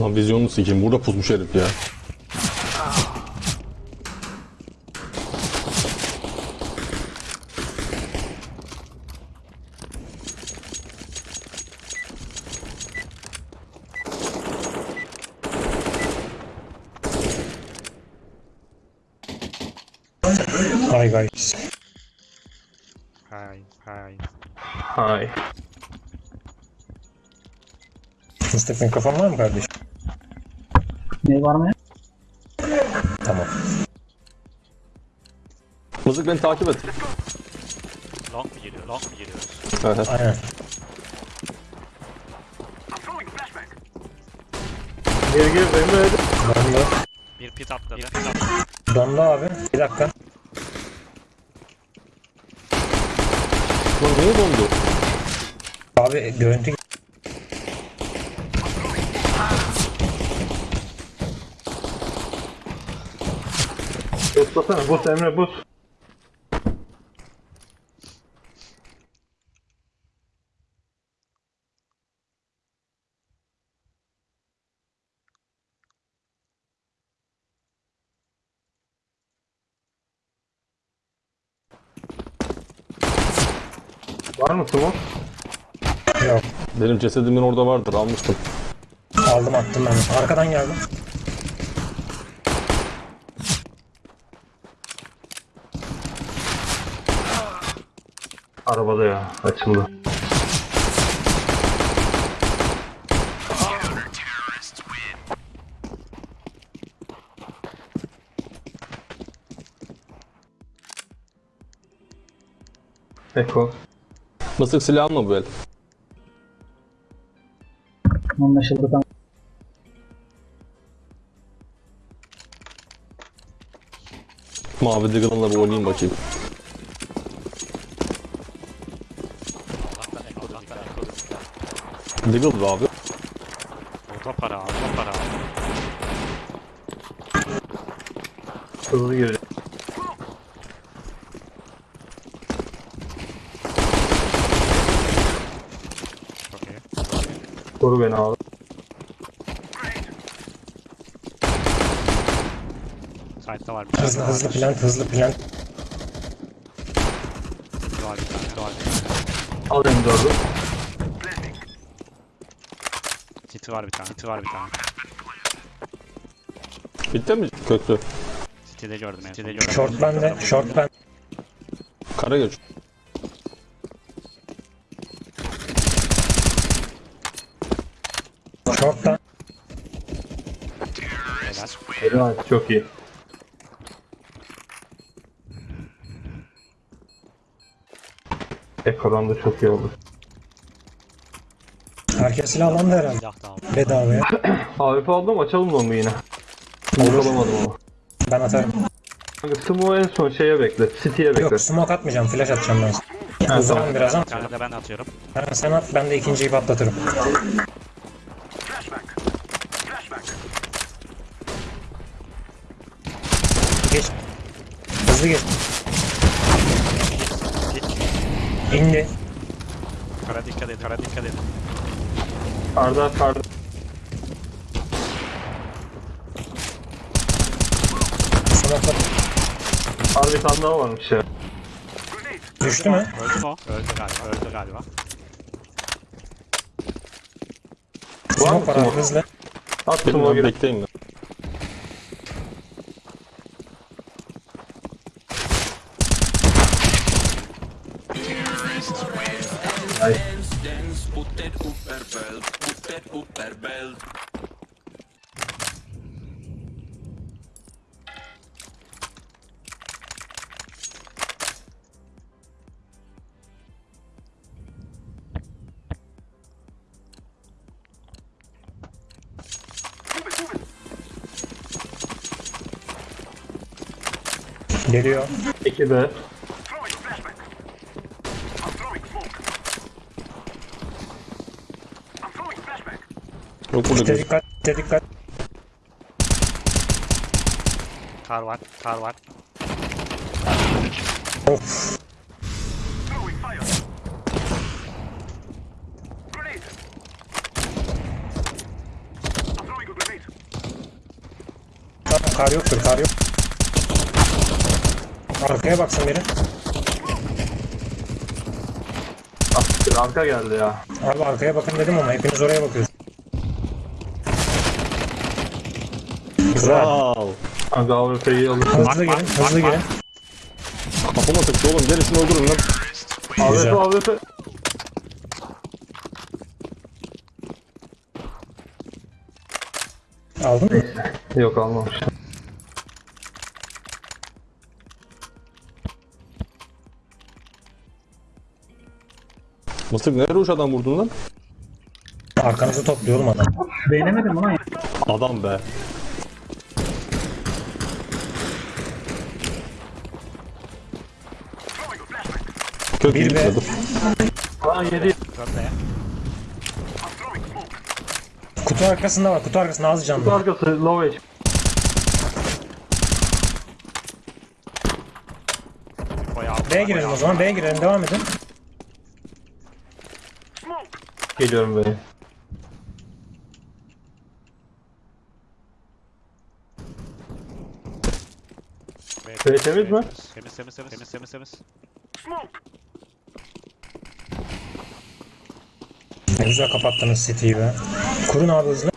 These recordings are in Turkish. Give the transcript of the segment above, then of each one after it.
Lan vizyonunu sikeyim. Burada pusmuş herif ya. Hi guys. Hi, hi. Hay. Mustafa mikrofon var mı kardeşim? Ne var mı? Tamam. Mızık beni takip et. Long mu geliyor? Long mu geliyoruz? Evet. Aynen. Geri geri Emre hadi. Dondu. Bir pit atladı. Bir pit atladı. Dondu abi. Bir dakika. Lan niye dondu? Abi görüntü Boslasana. Bos Emre bos. Var mı Smoke? yok. Benim cesedimin orada vardır almıştım. Aldım attım ben. Arkadan geldim. Arabada ya açıldı. Eko. Mısık silah mı bu el? Anlaşıldı tamam. Mavi Diggle'ınla bir oynayayım bakayım. Diggle be abi. Orta para, orta para. Hızlı iyi. Koru beni abi. Side'da var bir tane. Hızlı hızlı plant hızlı plant. Var bir tane. Var bir tane. Al M4'ü. City var bir tane. City var bir tane. Bitti mi kötü? City'de gördüm en City'de gördüm. Short bende. Short ben. Kara geç. Short'tan. Helal. Helal çok iyi. Eko'dan da çok iyi oldu. Herkes silahlandı herhalde. Silah da. Bedavaya. AWP aldım açalım mı yine? Olur. alamadım ama. Ben atarım. Kanka Smoke'u en son şeye bekle. City'ye bekle. Yok smoke atmayacağım. Flash atacağım ben. Ha, Uzağım tamam. biraz ama. Bir tane de ben atıyorum. Ha, sen at ben de ikinciyi patlatırım. Geç. Hızlı geç. İndi. Kara dikkat edin. Kara dikkat edin. Karda karda. Smoke Tane daha varmış ya. düştü mü? Öldü mü o? Öldü galiba. Öldü galiba. Smoke var abi hızlı. At Smoke'u gidelim. Bekleyeyim Ay. Geliyor. 2 de. Yok burada İşte göz. dikkat, işte dikkat. Kar var. Kar var. Of. Tamam kar yoktur kar yok. Arkaya baksın biri. Ah, arka geldi ya. Abi arkaya bakın dedim ama hepiniz oraya bakıyorsunuz. Güzel. Wow. Kanka AWP'yi alırsın. Hızlı gelin, hızlı gelin. Kafama sıktı oğlum. Gerisini öldürün lan. AWP AWP. Aldın mı? Yok almamıştım. Mıstık nereye uçadan vurdun lan? Arkanızı topluyor oğlum adam. Beğenemedim ulan ya. Adam be. Kötü Bir be. Aa yedi. Kutu arkasında var, kutu arkasında az canlı. Arkası low HP. B'ye girelim o zaman, B'ye girelim, devam edin. Geliyorum be. B temiz mi? Temiz temiz temiz temiz temiz temiz. Ne güzel kapattınız City'yi be. Kurun abi hızlı.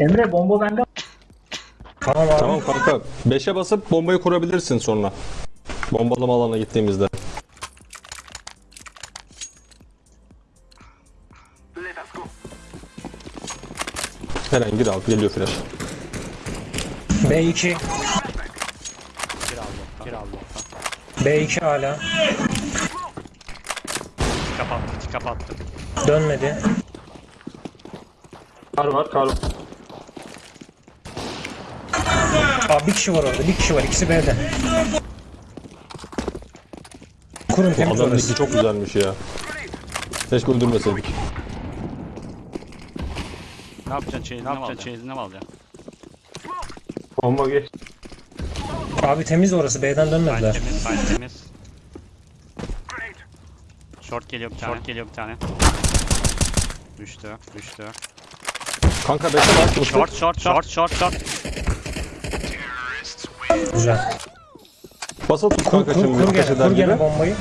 Emre bomba bende. Tamam abi. Tamam kanka. 5'e basıp bombayı kurabilirsin sonra. Bombalama alana gittiğimizde. Eren gir abi geliyor flash. B2. Bir aldı. Bir aldı. B2 hala. Kapattı. Kapattı. Dönmedi. Kar var kar. Aa bir kişi var orada, bir kişi var. İkisi B'de. Kurun temiz Adamın orası. iki çok güzelmiş ya. Keşke öldürmeseydik. Ne yapacaksın? Çeyizine mi alacaksın? Çeyizine mi alacaksın? Bomba geç. Abi temiz orası, B'den Side dönmediler. temiz. Side temiz. Short geliyor bir tane. Short geliyor bir tane. Düştü. Düştü. Kanka 5'e bas. Mıstık. Short short short short short. Güzel. Basılı tut kanka kur, şimdi. kur gene, kur gene bombayı.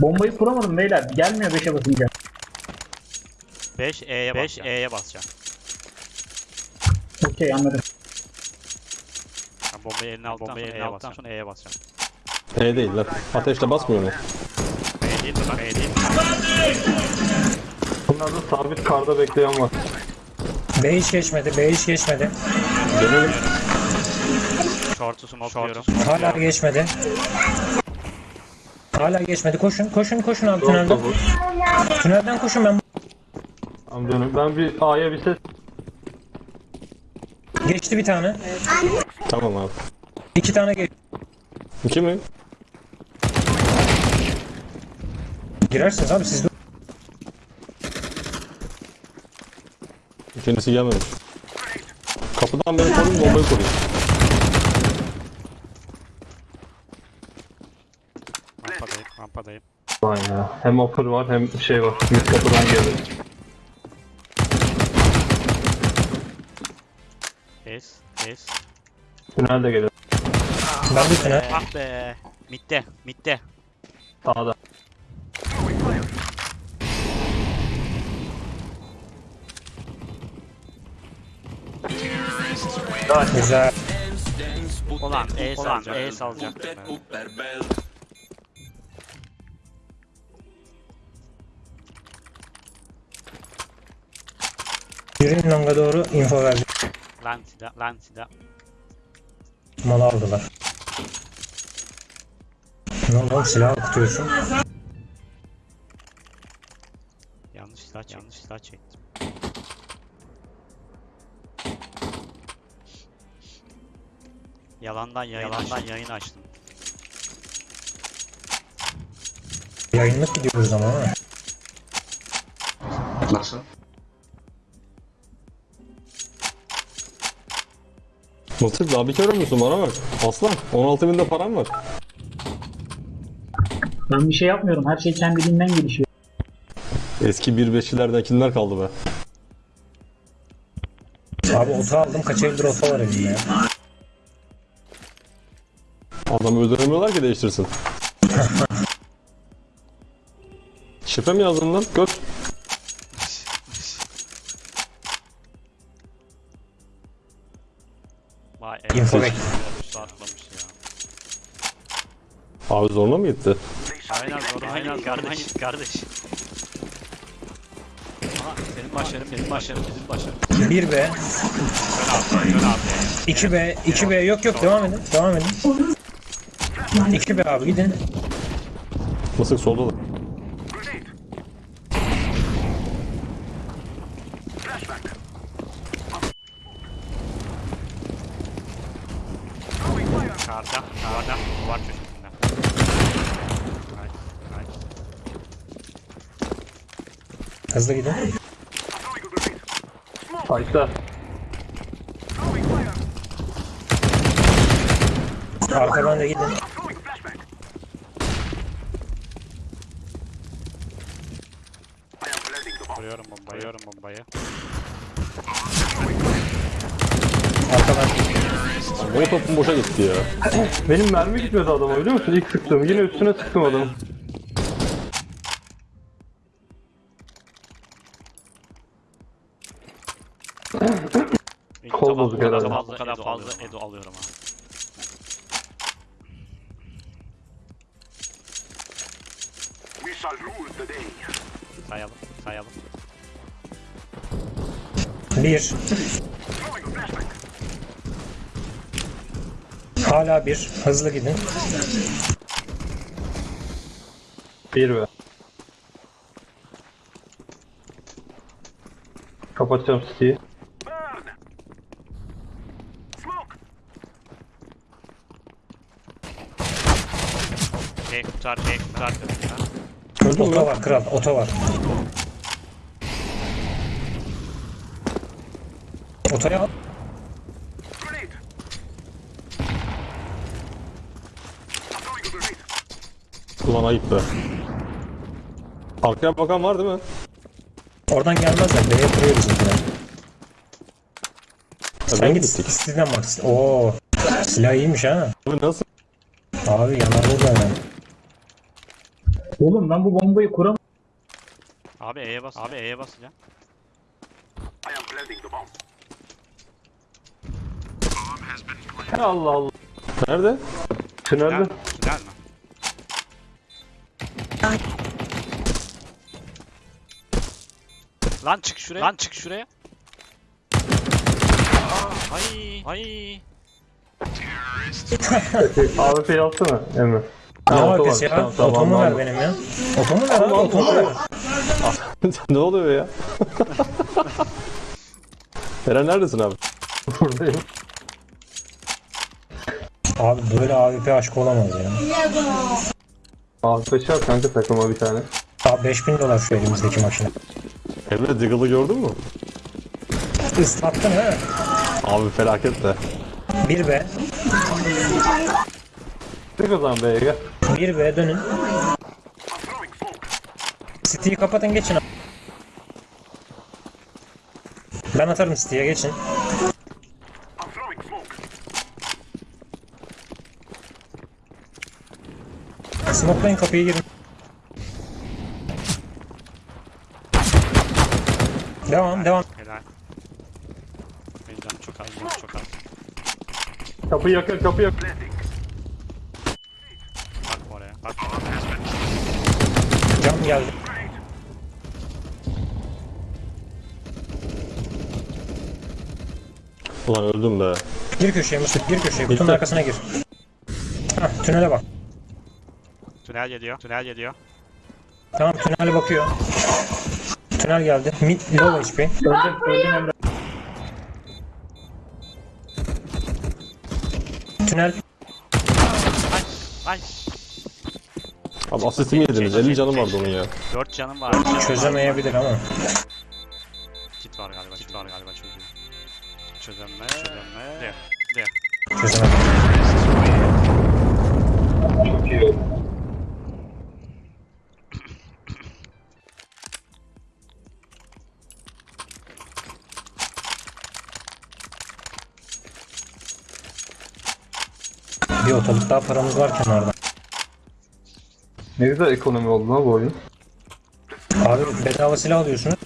Bombayı kuramadım beyler. Gelmiyor 5'e basınca. 5 E'ye 5 E'ye basacağım. Okey anladım. Ha, bombayı eline aldıktan bombayı eline aldıktan sonra E'ye basacağım. E değil lan. Ateşle basmıyor mu? E değil lan? E değil? Bunlarda sabit karda bekleyen var. B hiç geçmedi, B hiç geçmedi. Dönelim. Short'u smokluyorum. Hala geçmedi. Hala geçmedi. Koşun, koşun, koşun abi tünelden. Tünelden koşun ben. Tamam dönün. Ben bir A'ya bir ses. Geçti bir tane. Tamam abi. İki tane geç. İki mi? Girersiniz abi siz de. İkincisi gelmemiş. Kapıdan beni koruyun bombayı koruyun. Rampadayım. Rampadayım. Vay ya. Hem upper var hem şey var. Mid kapıdan geliyor. Ace. Ace. Tünel de geliyor. Ben bir tünel. Ah be. Mitte. Mitte. Sağda. Ace alacak. Put that upper belt. Yürüyün longa doğru info verdi. Lan silah. Lan silah. Malı aldılar. Ne oldu silah okutuyorsun. Yanlış silah. Yanlış silah çektim. Yalandan yayın Yalandan yayın açtım. Yayınlık gidiyoruz ama ha. Nasıl? Mısır daha bir kere musun bana bak. Aslan 16 binde param var. Ben bir şey yapmıyorum. Her şey kendiliğinden gelişiyor. Eski 1.5'lilerden kimler kaldı be? Abi oto aldım kaç evdir oto var elimde ya. Adamı öldüremiyorlar ki değiştirsin. Şifre mi yazdın lan? Göt. Vay Info evet. bek. Üstü atlamış ya. Abi zoruna mı gitti? Aynen doğru. Aynen kardeş. Kardeş. Aha senin başarın benim başarım bizim başarım. 1B, Dön abi dön abi. 2B, 2B yok yok devam edin. Devam edin. 2B abi gidin. Mısık solda da. Karda. Duvarda. Duvar köşesinde. Nice. Nice. Hızlı gidin. Ayşe. Arkadan da gidin. Vuruyorum bombayı. Vuruyorum bombayı. Arkadan. O topun boşa gitti ya. Benim mermi gitmedi adama biliyor musun? İlk sıktım. Yine üstüne sıktım adamı. Kol bozuk bu kadar herhalde. fazla, bu kadar fazla edo 1. Hala 1. Hızlı gidin. Bir be. Kapatacağım City'yi. Şey kurtar, şey kurtar. Ha? Oto var kral. Oto var. Otoya al. Ulan ayıp be. Arkaya bakan var değil mi? Oradan gelmezler. B'ye kuruyor bizimkiler. Ya Sen git gittik? City'den bak. Oo. Silah iyiymiş ha. Abi nasıl? Abi yanar burada hemen. Oğlum ben bu bombayı kuramam. Abi E'ye bas. Abi E'ye basacağım. Allah Allah. Nerede? Tünelde. Lan çık şuraya. Lan çık şuraya. Ay, ay. AWP'yi alsana Emre. Ne Ha, oto AWP'si ya? varmış. Tamam, Otomu ver benim ya. Otomu ver abi. Otomu ver. ne oluyor ya? Eren neredesin abi? Buradayım. Abi böyle AWP aşkı olamaz ya. AWP şart kanka takıma bir tane. Abi 5000 dolar şu elimizdeki makine. Emre Diggle'ı gördün mü? Islattın ha. Abi felaket de. 1B. Tık o zaman B'ye gel. 1B dönün. City'yi kapatın geçin. Ben atarım City'ye geçin. Smokelayın kapıyı girin. Devam devam. Helal. Benim canım çok az, canım çok az. Kapıyı yakın kapıyı yakın. Bakma oraya, bakma oraya. Cam geldi. Ulan öldüm be. Gir köşeye Mesut gir köşeye kutunun arkasına gir. Hah tünele bak. Tünel geliyor, tünel geliyor. Tamam tünele bakıyor. Tünel geldi. Mid low HP. Öldüm, öldüm Emre. Ay, Tünel Abi asistimi yediniz. 50 canım vardı onun ya. 4 canım var. Çözemeyebilir ama. Daha paramız var kenarda. Ne güzel ekonomi oldu lan bu oyun. Abi bedava silah alıyorsunuz.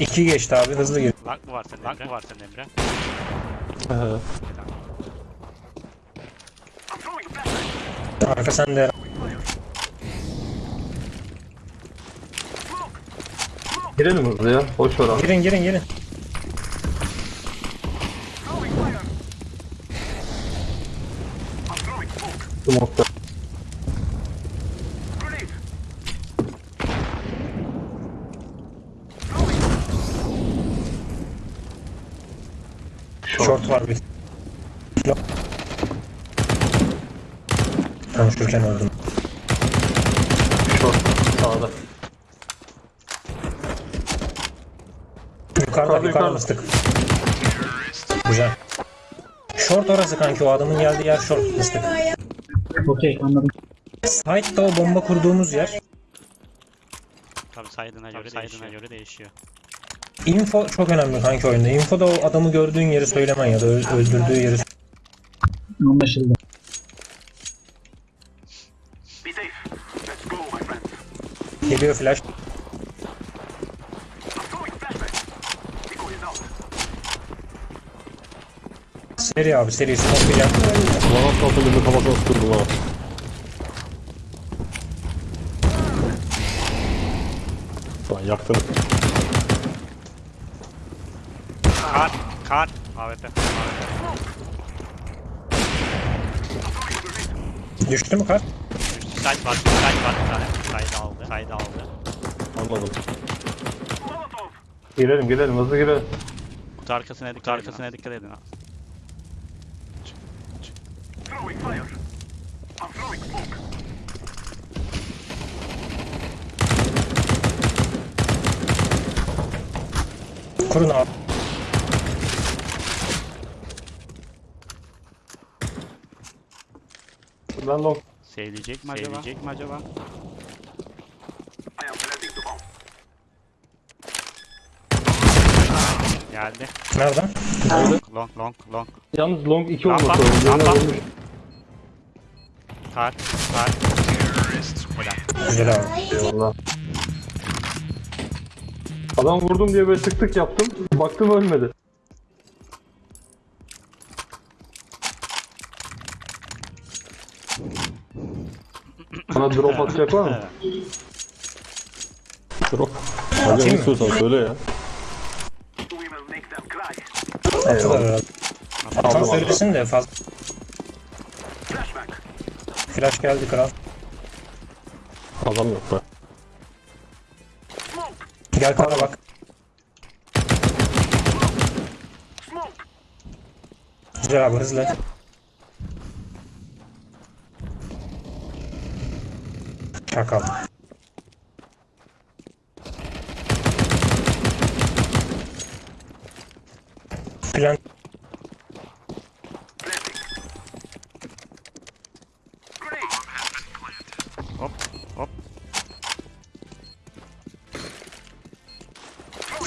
İki geçti abi hızlı gir. Lag mı var senin Lag mı var senin Emre? Arka sende. Girelim hızlı ya. Boş ver abi. Girin girin girin. Smoke'da. Short var bir. Konuşurken öldüm. Short. Sağda. Yukarıda Yukarıda, mıstık. Güzel. Short orası kanki o adamın geldiği yer short mıstık. Okey anladım. Side'da o bomba kurduğumuz yer. Tabii saydığına göre saydığına göre değişiyor. Info çok önemli kanki oyunda. Info'da o adamı gördüğün yeri söylemen ya da öldürdüğü yeri Anlaşıldı. Geliyor flash. Seri abi seri smoke. Bana atlatın bir kafasına sıkırdım ha. Lan yaktın. Kar. Kar. AWP. Düştü mü kar? Düştü. Side var. Side var bir tane. Side aldı. Side aldı. Anladım. Girelim girelim hızlı girelim. Kutu arkasına dikkat. Arkasına dikkat edin. Ha. Kurun abi. Ben long. Sevecek mi acaba? Sevecek mi acaba? Geldi. Nereden? Long long long. Yalnız long 2 Rampa, olması lazım. rampa. Kar. Kar. Helal. Abi. Eyvallah. Adam vurdum diye böyle tık tık yaptım. Baktım ölmedi. Bana drop atacak var mı? Drop. Hadi ne istiyorsan söyle ya. Atılır herhalde. Atan Aldım, aldım. söylesin de fazla. Flash geldi kral. Adam yok be. Gel kara bak. Güzel abi hızlı. Çakal. Plan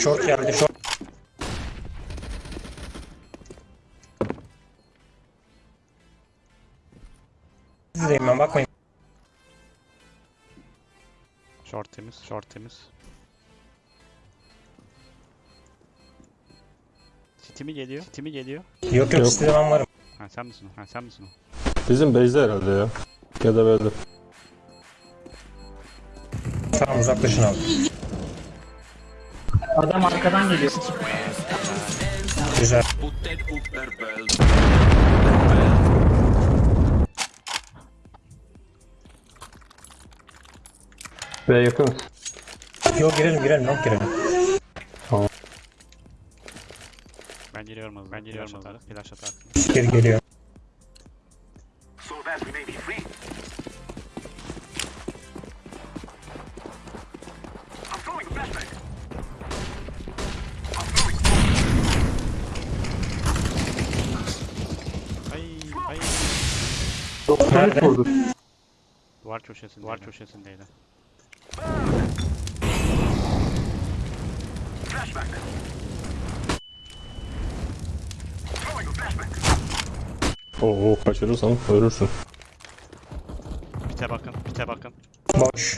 short geldi short. Sizdeyim ben bakmayın. Short temiz. Short temiz. City mi geliyor? City mi geliyor? Yok yok, Yok. sizde ben varım. Ha sen misin o? Ha sen misin o? Bizim base'de herhalde ya. Ya da böyle. Tamam uzaklaşın abi. Adam arkadan geliyor. Güzel. Ve yakınız. Yok girelim girelim yok girelim. Ben giriyorum hızlı. Ben giriyorum hızlı. Flash atar. Geri geliyor. Nerede? vurdu. Duvar köşesinde. Duvar köşesindeydi. Oo kaçırırsan ölürsün. Bite bakın. Bite bakın. Boş.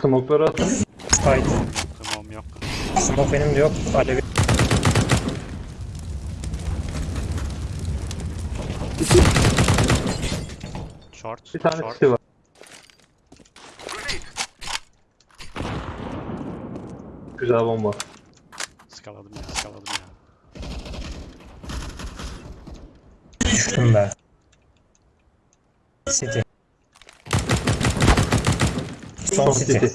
Smoke'ları atın. Fight. Tamam yok. Smoke benim de yok. Alevi. Short. Bir tane short. city var. Güzel bomba. Skaladım ya. Skaladım ya. Düştüm be. City. Son city.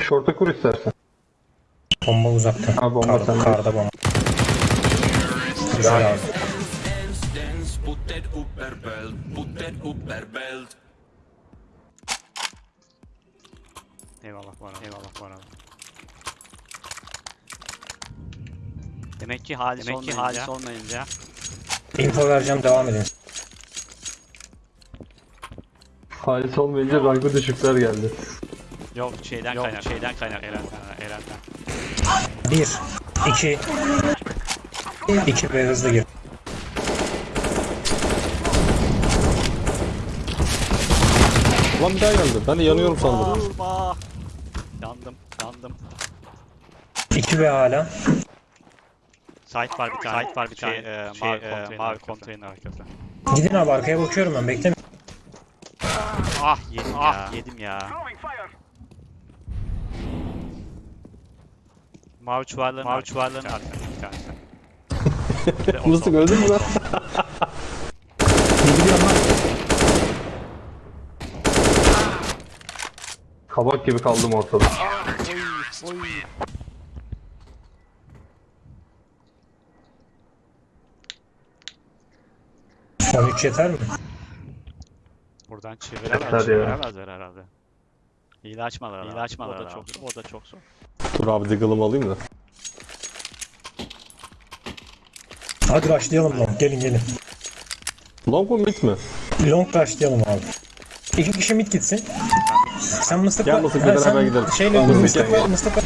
Short'a kur istersen. Bomba uzakta. Ha, bomba Karda, sende. karda bomba. Güzel abi. Eyvallah var abi. Eyvallah var abi. Demek ki halis Demek ki halis olmayınca Info vereceğim devam edin. Halis olmayınca rankı düşükler geldi. yok şeyden kaynak şeyden kaynak Eren Eren'den. 1 2 2 ve hızlı gir. Lan bir daha geldi. Ben de yanıyorum sandım. 2 ve hala. Site var bir tane. Site var bir tane. Şey, e, mavi, konteyner mavi konteyner arkası. Gidin abi arkaya bakıyorum ben beklemeyin. Ah yedim ah, ya. yedim ya. Mavi çuvalların mavi çuvalların arkası bir tanesi. Sol. öldün mü lan? Kabak gibi kaldım ortada. Son 3 yeter mi? Buradan Yeter çeviremez, ya. çeviremezler herhalde. Hile açmalar Hile açmalar o da çok o da çok zor. Dur abi diggle'ımı alayım da. Hadi başlayalım long. Gelin gelin. Long mu mid mi? Long başlayalım abi. İki kişi mid gitsin. Sen mıstıkla... Gel Mıstık, Ha, beraber sen gidelim. Şeyle mıstıkla, gel. mıstıkla.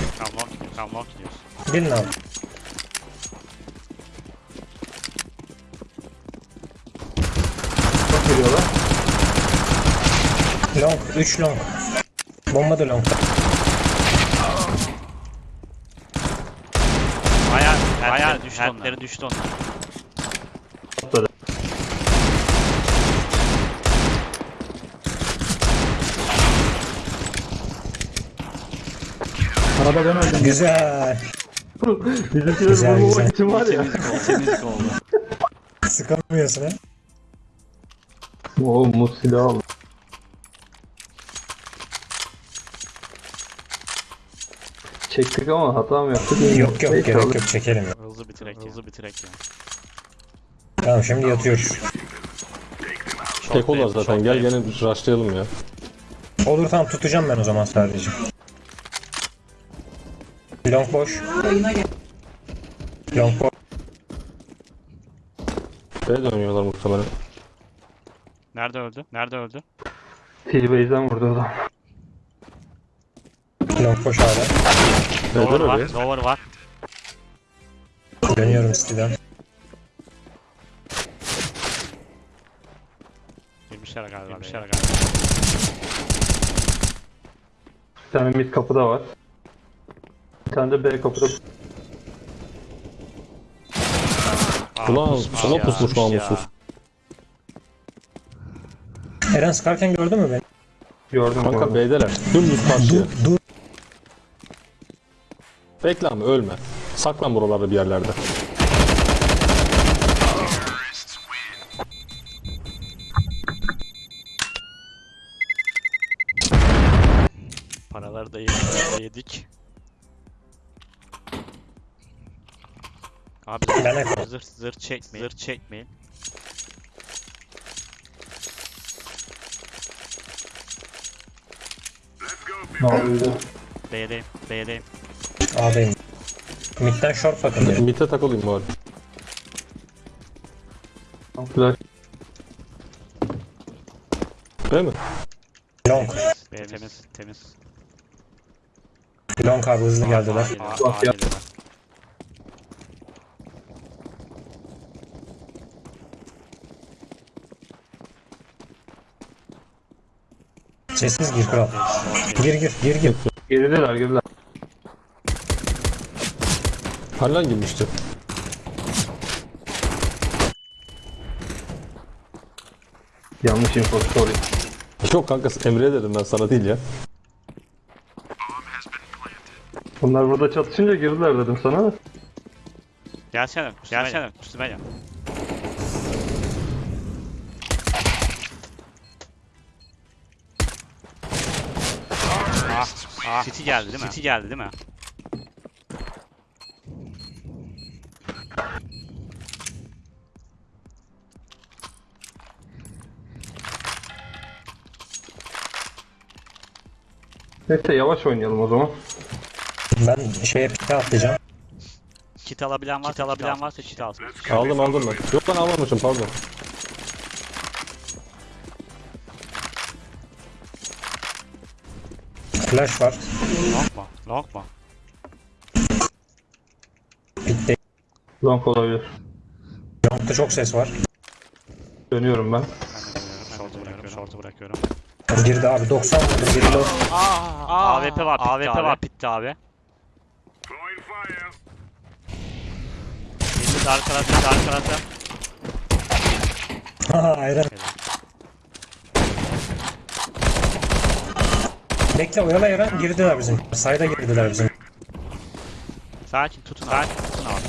Tamam long gidiyoruz. Gelin abi. 3 long. Bomba da long. Bayağı bayağı düştü onlar. düştü onlar. Atladı. Arada ben öldüm. Güzel. Bizimkileri Güzel, güzel. için var ya. Temizlik oldu. Sıkamıyorsun ha. Oo muz silahı aldı. Çektik ama hata mı yaptık? Yok yok Neyse, gerek alır. yok çekelim. Hızlı bitirek hızlı bitirek ya. Tamam şimdi yatıyoruz. Tek olur zaten. Gel gene rushlayalım ya. Olur tamam tutacağım ben o zaman sadece. Long boş. Long boş. B dönüyorlar muhtemelen. Nerede öldü? Nerede öldü? T-Base'den vurdu adam. Long boş hala. B'den Lower var. öyle. Lower var. Dönüyorum City'den. Girmişler galiba. Girmişler galiba. Bir tane mid kapıda var. Bir tane de B kapıda. Aa, Ulan pusmuş sola ya, pusmuş ya. namussuz. Eren sıkarken gördün mü beni? Gördüm Kanka orada. B'deler. Dümdüz karşıya. Dur dur. Bekle ama ölme. Saklan buralarda bir yerlerde. Paraları da yedik. Abi zırh zırh çekmeyin. Zırh çekmeyin. Ne yapıyordu? B'deyim. B'deyim. A'dayım. Mid'den short bakın. Mid'e takılayım bari. Flash. Değil mi? Long. B temiz, temiz. Long abi hızlı geldiler. A, A, A Bak ya. geliyorlar. Sessiz gir kral. Gir gir gir gir. Gerideler gerideler. Hallen girmişti. Yanlış info sorry. Yok kanka Emre'ye dedim ben sana değil ya. Bunlar burada çatışınca girdiler dedim sana. Gelsene, gelsene. Üstüme gel. Ah, ah. City geldi değil mi? City geldi değil mi? Neyse yavaş oynayalım o zaman. Ben şeye pite atlayacağım. Kit alabilen varsa, kit alabilen varsa kit alsın. Aldım aldım ben. Yok ben almamışım pardon. Flash var. Long mu? Long mu? Pitte. Long olabilir. Long'da çok ses var. Dönüyorum ben. Ben de dönüyorum. Short'u bırakıyorum. Short'u bırakıyorum. Girdi abi 90 vurdum. Biri low. AWP var, AWP var, bitti abi. Şimdi arka tarafta, arka tarafta. Haha ayran. Bekle oyala ayran. Girdiler bizim. Sayda girdiler bizim. Sakin tutun abi. Tutun abi.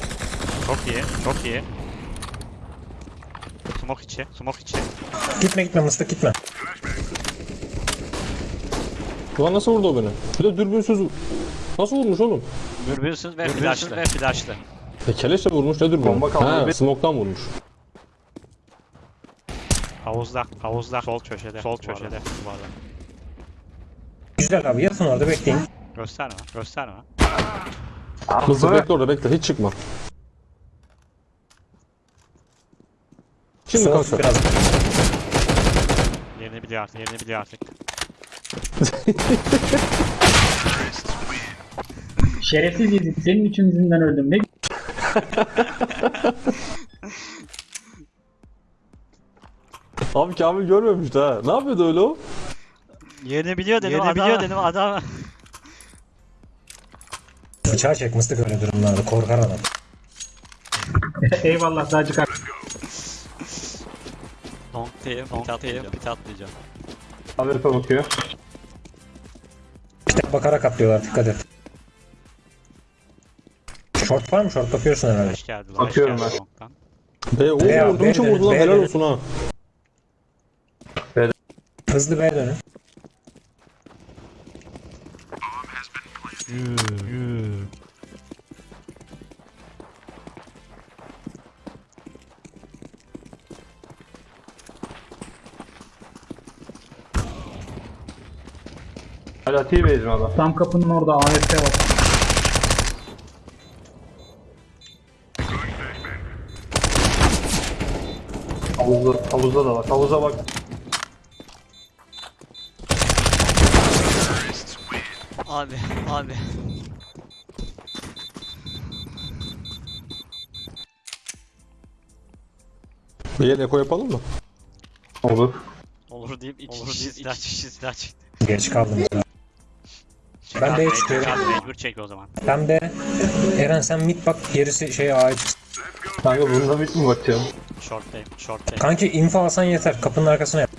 Çok iyi, çok iyi. Smoke içi, smoke içi. Gitme gitme mıstık gitme. Ulan nasıl vurdu o beni? Bir de dürbünsüz Nasıl vurmuş oğlum? Dürbünsüz ve flashlı. ve flashlı. E keleşle vurmuş ne dürbün? Bomba kaldı. He smoke'tan vurmuş. Havuzda, havuzda. Sol köşede, sol köşede. Duvarda. Güzel abi yatın orada bekleyin. Gösterme, gösterme. Mızır be. bekle orada bekle hiç çıkma. Şimdi biraz. Yerini biliyor artık, yerini biliyor artık. Şerefsiz Yiğit. Senin için yüzünden öldüm. Ne Abi Kamil görmemişti ha. Ne yapıyordu öyle o? Yerini biliyor dedim, yerini biliyor dedim adam. Bıçağı çek mıstık öyle durumlarda. Korkar adam. Eyvallah sadece kar. Long tail, long tail, pit atlayacağım. AWP bakıyor. İşte bakarak atlıyorlar dikkat et. Short var mı? Short bakıyorsun herhalde. Flash geldi, flash Bakıyorum geldi ben. long'dan. Be oğlum abi, vurdum için be vurdu lan helal be. olsun ha. Hızlı B'ye dönün. Hala T-Base'im adam. Tam kapının orada AFK var. Havuzda, havuzda da var. Havuza bak. Abi, abi. Bir yer eko yapalım mı? Olur. Olur deyip iki Olur kişi silah çekti. Geç kaldım. Ben B'ye çıkıyorum. Abi mecbur çek o zaman. Ben B. Eren sen mid bak gerisi şey çıksın. Kanka bunda bit mi bakacağım? Short'tayım, short'tayım. Kanki info alsan yeter. Kapının arkasına yap.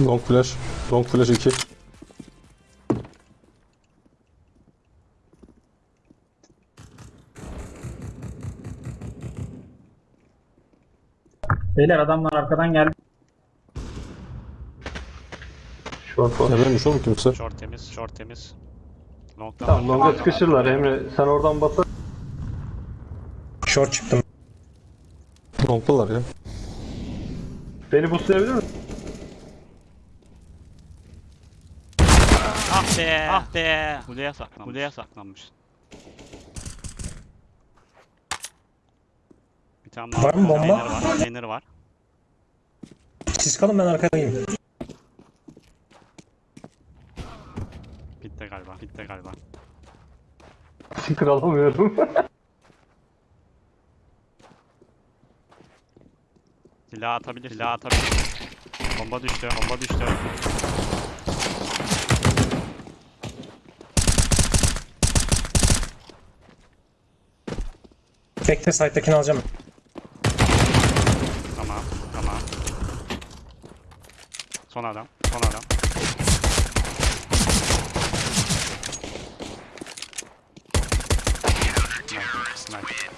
Long flash. Long flash 2. Beyler adamlar arkadan geldi. Short var. Emre'miş oğlum kimse. Short temiz, short temiz. Long'dan Tamam var. longa sıkışırlar Emre. Sen oradan basar. Short çıktım. Long'dalar ya. Beni boostlayabilir misin? Ah be, ah be. Kuleye saklanmış. Kuleye saklanmış. Bir tane Var mı bomba? Container var, container var. Siz kalın ben arkadayım. Bitti galiba. Bitti galiba. Sticker alamıyorum. Silah atabilir. Silah atabilir. Bomba düştü. Bomba düştü. Bekle site'dakini alacağım. Tamam. Tamam. Son adam. Son adam. Nice. Nice.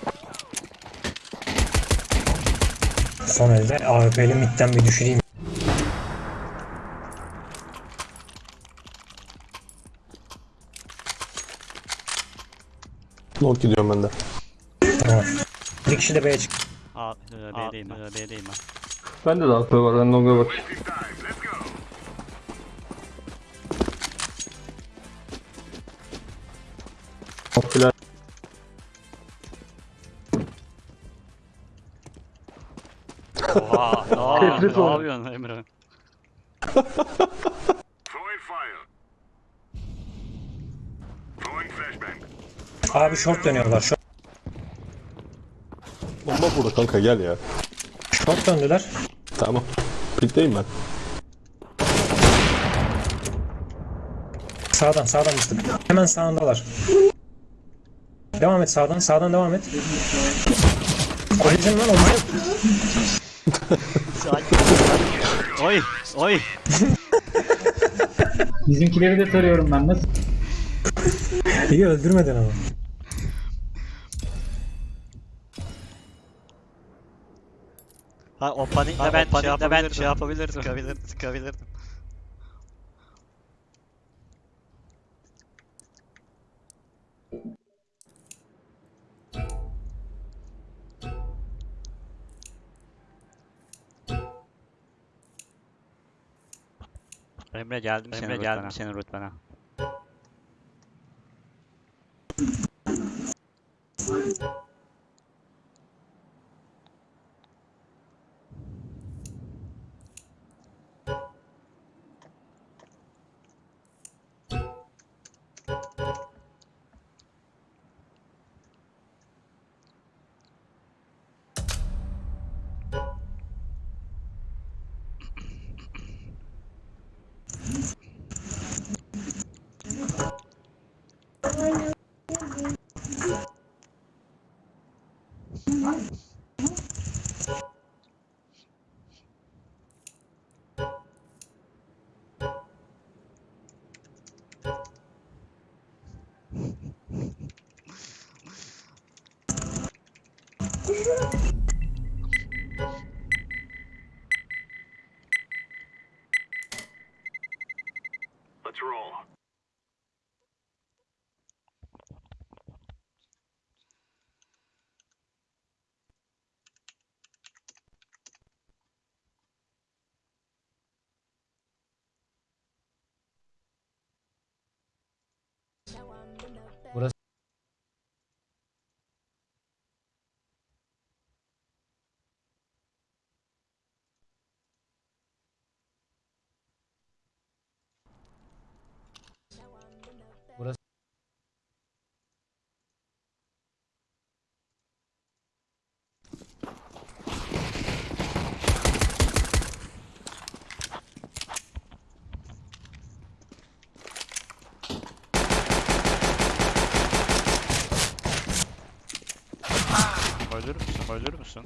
Son elde AWP'li midden bir düşüreyim. Long gidiyorum ben de. Tamam. Bir kişi de B'ye çık. A, B'deyim ben. B'deyim ben. Bende de aklı var. Ben longa bak. Flash. Oha. Aa, ne oldu. yapıyorsun Emre? Throwing fire. Throwing flashbang. Abi short dönüyorlar. Short, Bomba burada kanka gel ya. short döndüler. Tamam. Pitteyim ben. Sağdan sağdan mıstık. Hemen sağındalar. Devam et sağdan sağdan devam et. Koyacaksın lan onları. Oy. Oy. Bizimkileri de tarıyorum ben. Nasıl? İyi öldürmedin ama. Ha o panikle ben, şey yapabilirdim. ben şey yapabilirdim. Sıkabilirdim. Sıkabilirdim. Emre geldim Emre senin geldim senin rütbene. Let's roll. Ölür müsün?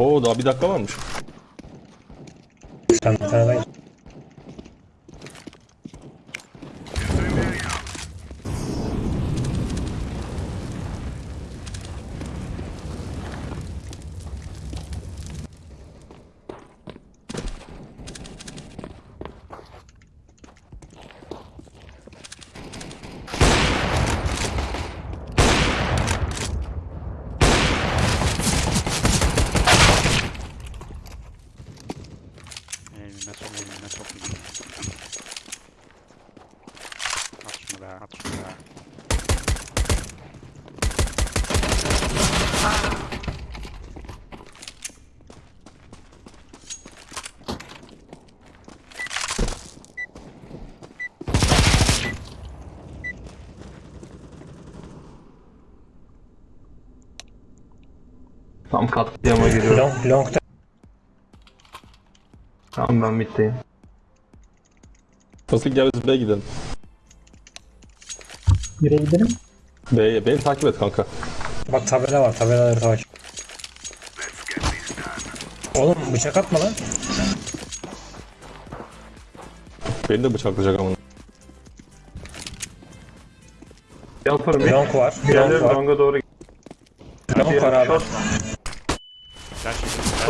Oho daha bir dakika varmış. Katliama giriyorum. long, long Tamam ben middeyim. Nasıl gel biz B'ye gidelim. Nereye gidelim? B'ye, B'yi takip et kanka. Bak tabela var tabelaları takip. Oğlum bıçak atma lan. Beni de bıçaklayacak ama. Yaparım. Long var. Long var. longa doğru Long var abi. Short.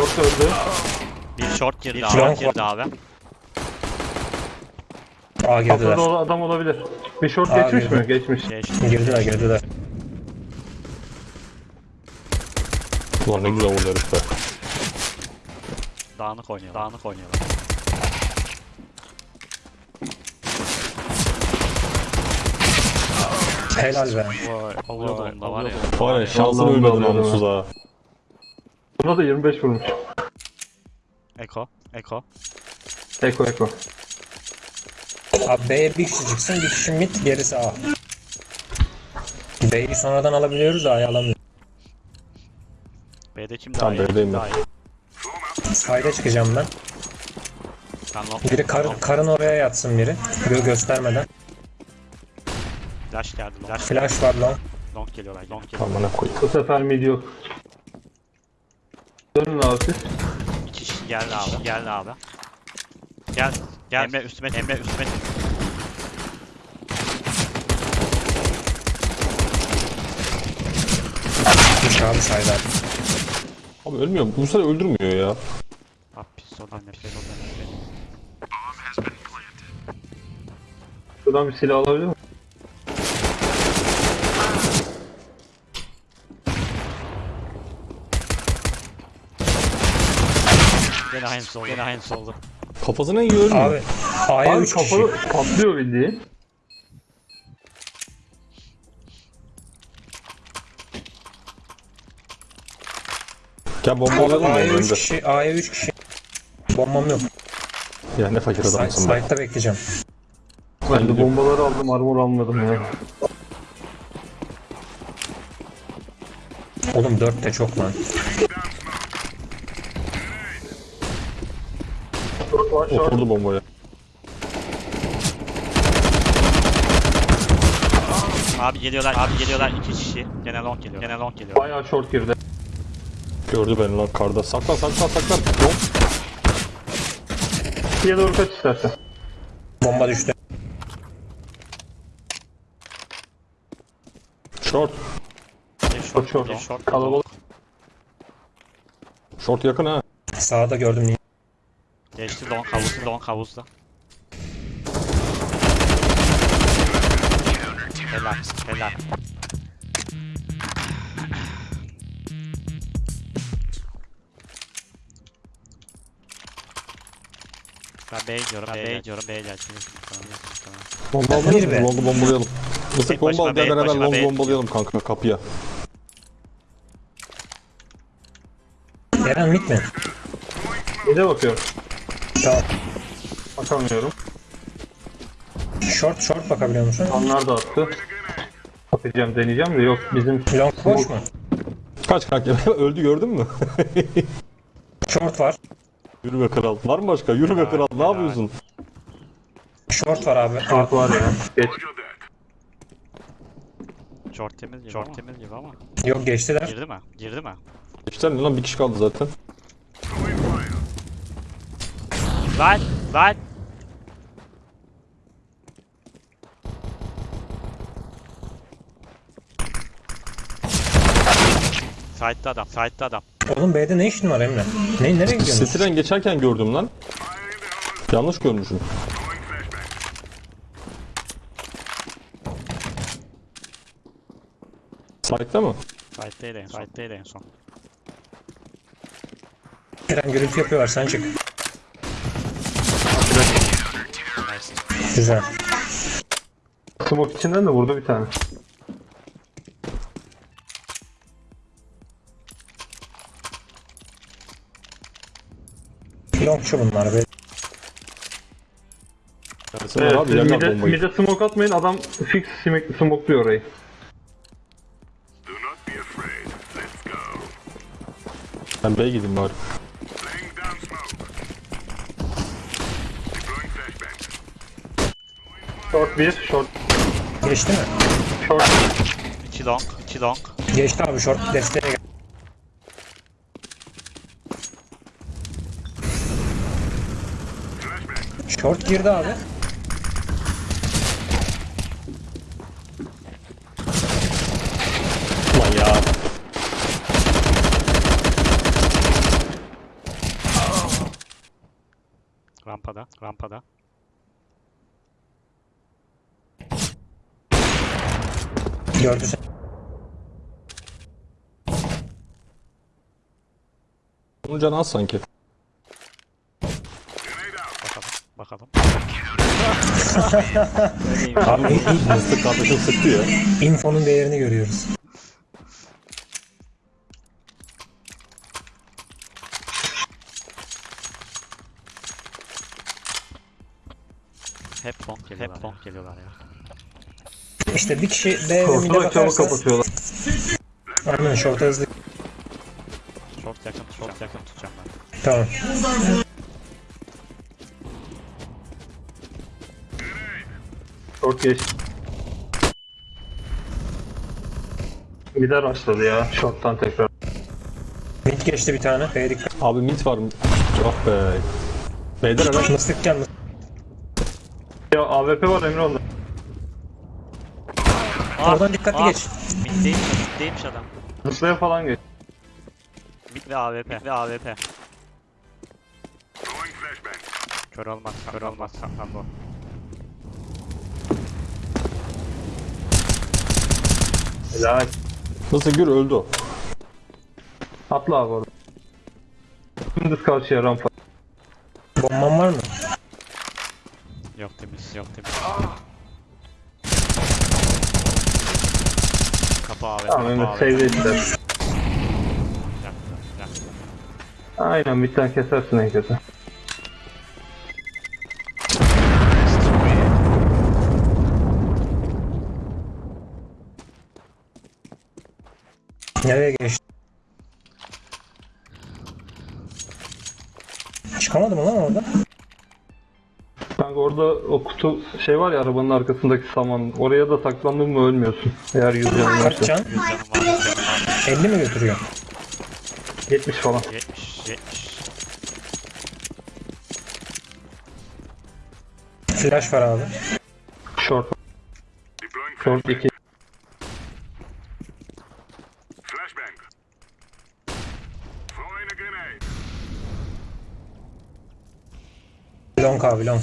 Short öldü. Bir short girdi Bir abi. short girdi abi. A girdiler. Olan adam olabilir. Bir short Aa, geçmiş girdi. mi? Geçmiş. Geçti. Girdiler girdiler. Ulan ne güzel vurdu herif be. Dağınık oynuyor. Dağınık oynuyorlar. Helal be. Vay. Alıyordu onda var ya. Var ya şansını Vallahi ölmedi vallahi namussuz ha. Buna da 25 vurmuş. Eko. Eko. Eko eko. Abi B'ye bir kişi çıksın bir kişi mid gerisi A. B'yi sonradan alabiliyoruz da A'yı alamıyoruz. B'de kim daha Tamam, iyi? B'deyim Kim ben. daha iyi? Sayda çıkacağım ben. Long. Biri kar, karın oraya yatsın biri. Gö göstermeden. Flash geldi. Flash. Flash var long. Long geliyorlar. Long geliyor. Aman ne koyayım. Bu sefer mid yok. Dönün abi. İki kişi geldi abi. Geldi abi. Gel. Gel. Emre üstüme. Emre üstüme. Düş abi sayda. Abi ölmüyor. Bu sefer öldürmüyor ya. Abi pistolden nefret nefret. Şuradan bir silah alabilir miyim? Gene aynısı oldu. Gene aynısı oldu. Kafasına yiyor ölmüyor. Abi A'ya Abi 3 kişi. kafalı patlıyor bildiğin. Gel bombalayalım ya A'ya 3 önde. kişi. A'ya 3 kişi. Bombam yok. Ya ne fakir adamsın be. side'da bekleyeceğim. Ben de bombaları aldım armor almadım ya. Oğlum 4 de çok lan. Short var short. Oturdu bombaya. Abi geliyorlar. Abi geliyorlar. iki kişi. Gene long geliyor. Gene long geliyor. Bayağı short girdi. Gördü beni lan karda. Saklan saklan saklan. Yok. İkiye doğru kaç istersen. Bomba düştü. Short. Bir short. Short. Bir short. Kalabalık. Short yakın ha. Sağda gördüm. Geçti long havuzda. Long havuzda. Helal. Helal. Ben B'ye gidiyorum, B'ye gidiyorum, B'ye tamam. Bomba be. mı? Long'u bombalayalım. Mısık bomba al gel be, beraber Long'u bombalayalım kanka kapıya. Eren mid mi? Bir de bakıyorum. Tamam. Bakamıyorum. Short short bakabiliyor musun? Onlar da attı. Atacağım deneyeceğim de yok bizim Long boş mu? Kaç kanka öldü gördün mü? Short var. Yürü be kral. Var mı başka? Yürü be kral. Ne yapıyorsun? Short var abi. short var ya. Geç. Short temiz gibi Short temiz gibi ama. Yok geçtiler. Girdi mi? Girdi mi? Ne lan bir kişi kaldı zaten. Lan! Lan! Side'da adam, side'da adam. Oğlum B'de ne işin var Emre? Ne, nereye gidiyorsun? City'den geçerken gördüm lan. Yanlış görmüşüm. Side'daydı en son. Side'daydı en son. Eren gürültü yapıyorlar sen çık. Nice. Güzel. Smoke içinden de vurdu bir tane. Longçu bunlar be. Evet, abi siz yakar mide, bombayı. mide smoke atmayın adam fix smoke, smokluyor orayı. Do not be afraid. Let's go. Ben B'ye gideyim bari. Laying down smoke. Deploying flashbang. 1, short, Geçti mi? short. 2 long, 2 long. Geçti abi short desteğe gel. Short girdi abi. Ulan ya. Rampada, rampada. Gördü sen. Onun canı az sanki. Bakalım, bakalım. Abi Mıstık kardeşim sıktı ya. infonun değerini görüyoruz. Hep long geliyorlar. Hep long geliyorlar ya. İşte bir kişi B ve mid'e bakarsa kapatıyorlar. aynen short hızlı. Short yakın, short yakın tutacağım ben. Tamam. Short geç. Mide rushladı ya short'tan tekrar. Mid geçti bir tane. B'ye dikkat. Abi mid var mı? Ah be. B'den hemen Mıstık gel mıstık. Ya AWP var Emre onda. Oradan dikkatli geç. Middeymiş, middeymiş adam. Zıplaya falan geç. Mid ve AWP. Mid ve AWP. Kör olmaz, kör olmaz. Bu. Helal. nasıl gür öldü o. Atla abi orada. Dümdüz karşıya rampa. Bomban var mı? Yok temiz, yok temiz. AWP, Tamam yaktı. Aynen bir tane kesersin en kötü. Nereye geçti? Çıkamadı mı lan orada? Kanka orada o kutu şey var ya arabanın arkasındaki saman. Oraya da saklandın mı ölmüyorsun. Eğer yüz canın Kaç varsa. can? 100 canım var, 100 canım var. 50 mi götürüyor? 70 falan. 70, 70. Flash var abi. Short. Short flashbang. 2. Flashbang. Throwing a grenade. Long abi long.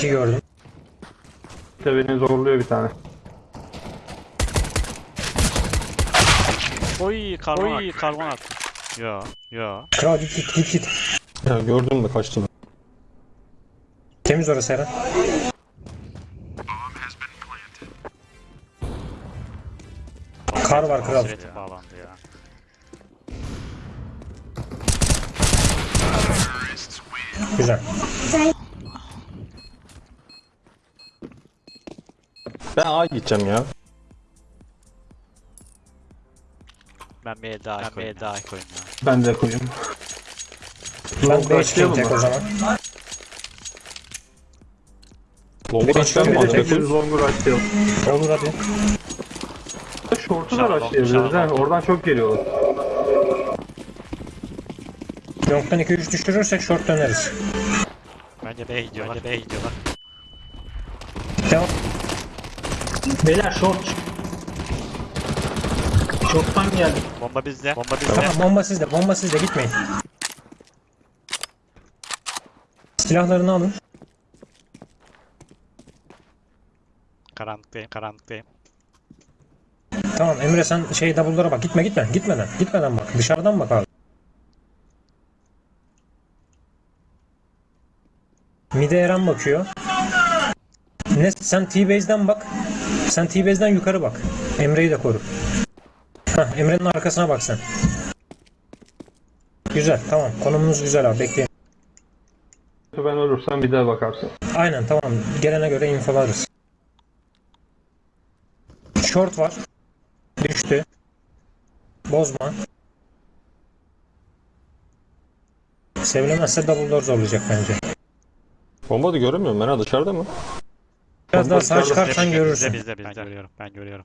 İki gördüm. İşte beni zorluyor bir tane. Oy karbon Oy karbon attı. Yo, yo. Kral git git git git. Ya gördün mü kaçtı. Temiz orası Eren. Kar var kral. Ya. Güzel. Ben A gideceğim ya. Ben bir el daha koyayım. Bir el daha koyayım ya. Ben de koyayım. Ben B çıkayım başlayalım tek mı? o zaman. Long Bir de kaçtan şöyle mı bir alacak? tek- Hepimiz long'u rushlayalım. Olur hadi. Short'u da rushlayabiliriz ha. Oradan çok geliyorlar. Long'dan 2-3 düşürürsek short döneriz. Bence B'ye gidiyorlar. Bence B'ye gidiyorlar. Devam. Beyler short. Short'tan geldi. Bomba bizde. Bomba bizde. Tamam bomba sizde. Bomba sizde gitmeyin. Silahlarını alın. Karanlıktayım. Karanlıktayım. Tamam Emre sen şey double'lara bak. Gitme gitme. Gitmeden. Gitmeden bak. Dışarıdan bak abi. Mide Eren bakıyor. Ne sen T-Base'den bak. Sen T-Base'den yukarı bak. Emre'yi de koru. Hah, Emre'nin arkasına bak sen. Güzel tamam. Konumumuz güzel abi. Bekleyin. Ben ölürsem bir daha bakarsın. Aynen tamam. Gelene göre infolarız. Short var. Düştü. Bozma. Sevilemezse double door zorlayacak bence. Bomba da göremiyorum ben ha dışarıda mı? Biraz daha sağa dışarıda. çıkarsan Bizde, görürsün. Bizde bizde. Ben görüyorum. Ben görüyorum.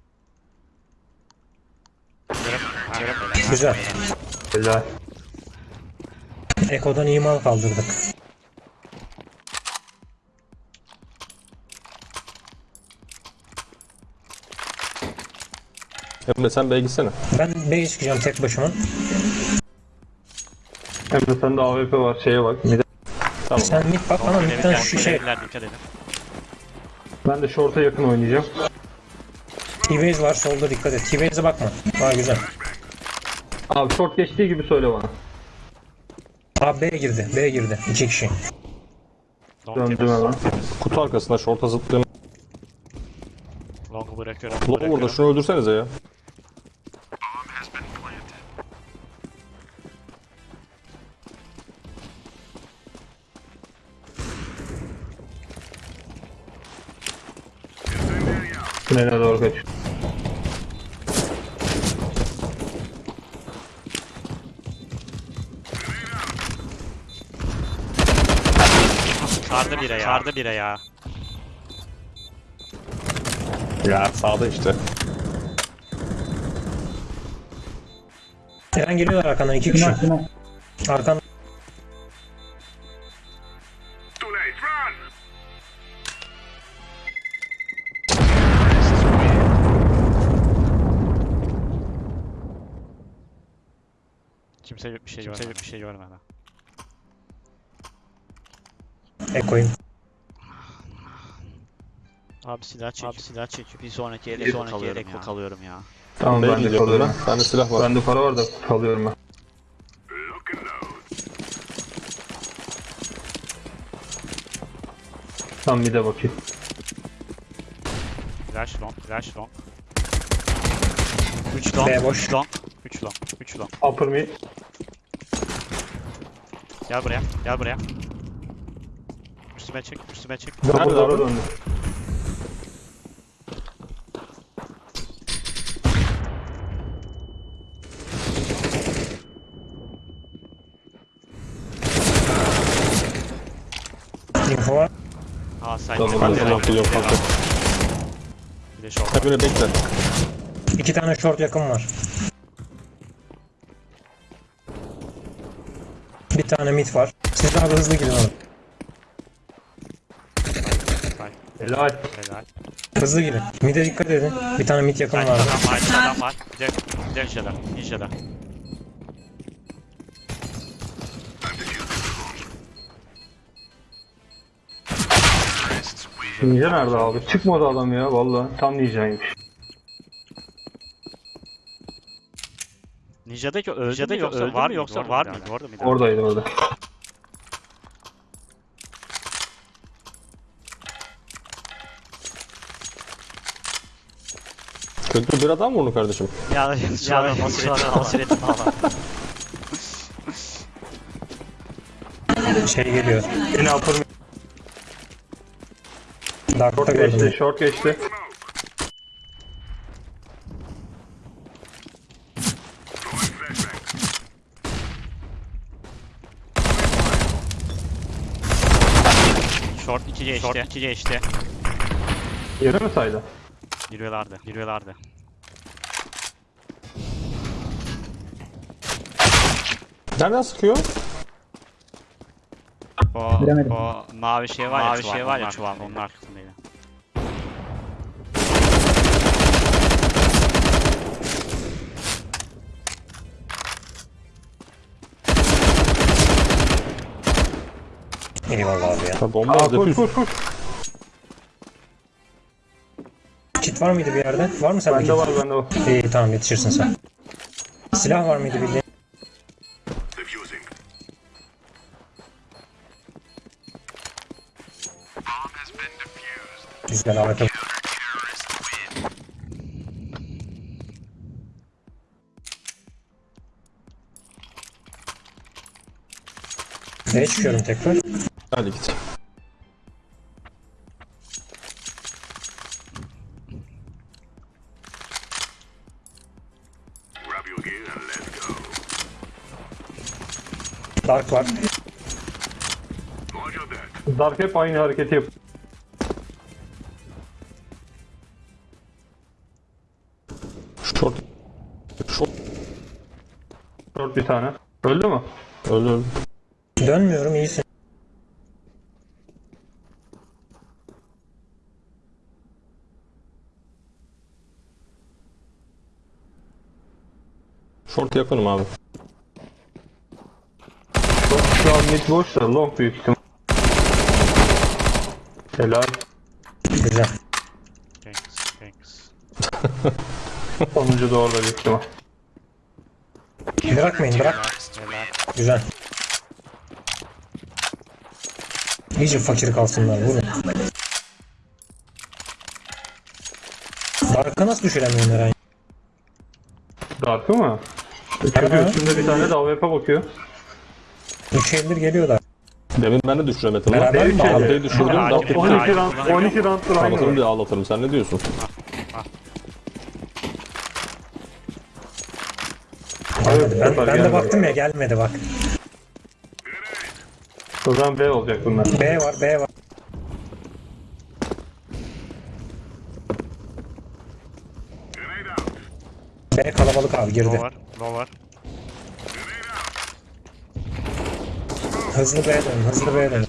Güzel. Helal. Eko'dan iyi mal kaldırdık. Emre sen B'ye gitsene. Ben B'ye çıkacağım tek başıma. Hem de sende AWP var şeye bak. Bir de Tamam. Sen mid bak ama midden şu şey. Evler dikkat edin. Ben de short'a yakın oynayacağım. T-Base var solda dikkat et. T-Base'e bakma. Ha güzel. Abi short geçtiği gibi söyle bana. Abi B girdi. B girdi. İki kişi. Long Döndüm hemen. Kutu arkasında şorta zıplayın. Long'u bırakıyorum. Low burada şunu öldürsenize ya. Tünele doğru kaç. Sardı bire ya. Sardı bire ya. Ya sağda işte. Eren geliyorlar arkandan iki kişi. Arkan Kimse bir şey Kimse bir şey görmedi. Eko'yum. Abi silah çek. Abi silah çek. Bir sonraki yere sonraki yere ya. kalıyorum ya. Tamam B'ye ben de kalıyorum. ben. Bende silah var. Bende para var da kalıyorum ben. Tam bir de bakayım. Flash long, flash long. 3 long, B boş. 3 long, 3 long, 3 long. Upper mid. Gel buraya, gel buraya. Üstüme çek, üstüme çek. Nerede abi? döndü. Info var. Aa side. Double Ben de long gidiyorum kanka. Bir de short. Emre bekle. İki tane short yakın var. Bir tane mid var. Siz daha da hızlı gidin oğlum. Helal. Helal. Hızlı gidin. Mid'e dikkat edin. Bir tane mid yakın vardı. adam var, adam var. Bir de ninja'da, ninja'da. Ninja nerede abi? Çıkmadı adam ya valla. Tam ninjaymış. Ninja'daki öldü Ninja'daki yoksa var mı yoksa var mıydı? Orada mıydı? Oradaydı orada. Kötü bir adam mı onu kardeşim? Ya şu an basiretim basiretim falan. Şey geliyor. Yine mid. Dark'ta Geçti. Short geçti. geçti. Short. 2 geçti. Yere mi saydı? Giriyorlardı. Giriyorlardı. Nereden sıkıyor? O, Bilemedim. o mavi şey var ya, mavi şey var ya çuval onlar. Eyvallah abi ya. Bomba Aa, koş koş koş. Kit var mıydı bir yerde? Var mı sende Bende var bende var. İyi tamam yetişirsin sen. Silah var mıydı bildiğin? Güzel harika. Neye çıkıyorum tekrar? Hadi git. Dark var. Dark hep aynı hareketi yap. Short. Short. Short bir tane. Öldü mü? Öldü öldü. Dönmüyorum iyisin. Short yakınım abi. Şu an mid boş da long büyük ihtimal. Helal. Güzel. Thanks, thanks. Sonuncu da orada büyük ihtimal. Bırakmayın bırak. Güzel. İyice fakir kalsınlar vurun. Dark'a nasıl düşüremiyorsun Eren? Dark'ı mı? Çünkü üstünde bir tane de AWP bakıyor. Üç eldir geliyorlar. Demin ben de düşüremedim lan. Beraber mi düşürdüm. Aa, Daha ciddi. tepki 12 Hayır, round, kullanıyor. 12 round'dur Anlatırım diye ağlatırım. Sen ne diyorsun? Gelmedi. Ben, ben de gelmedi. baktım ya gelmedi bak. O zaman B olacak bunlar. B var B var. Grenade out. B kalabalık abi girdi. Low var, low var. Hızlı B dön hızlı B dön.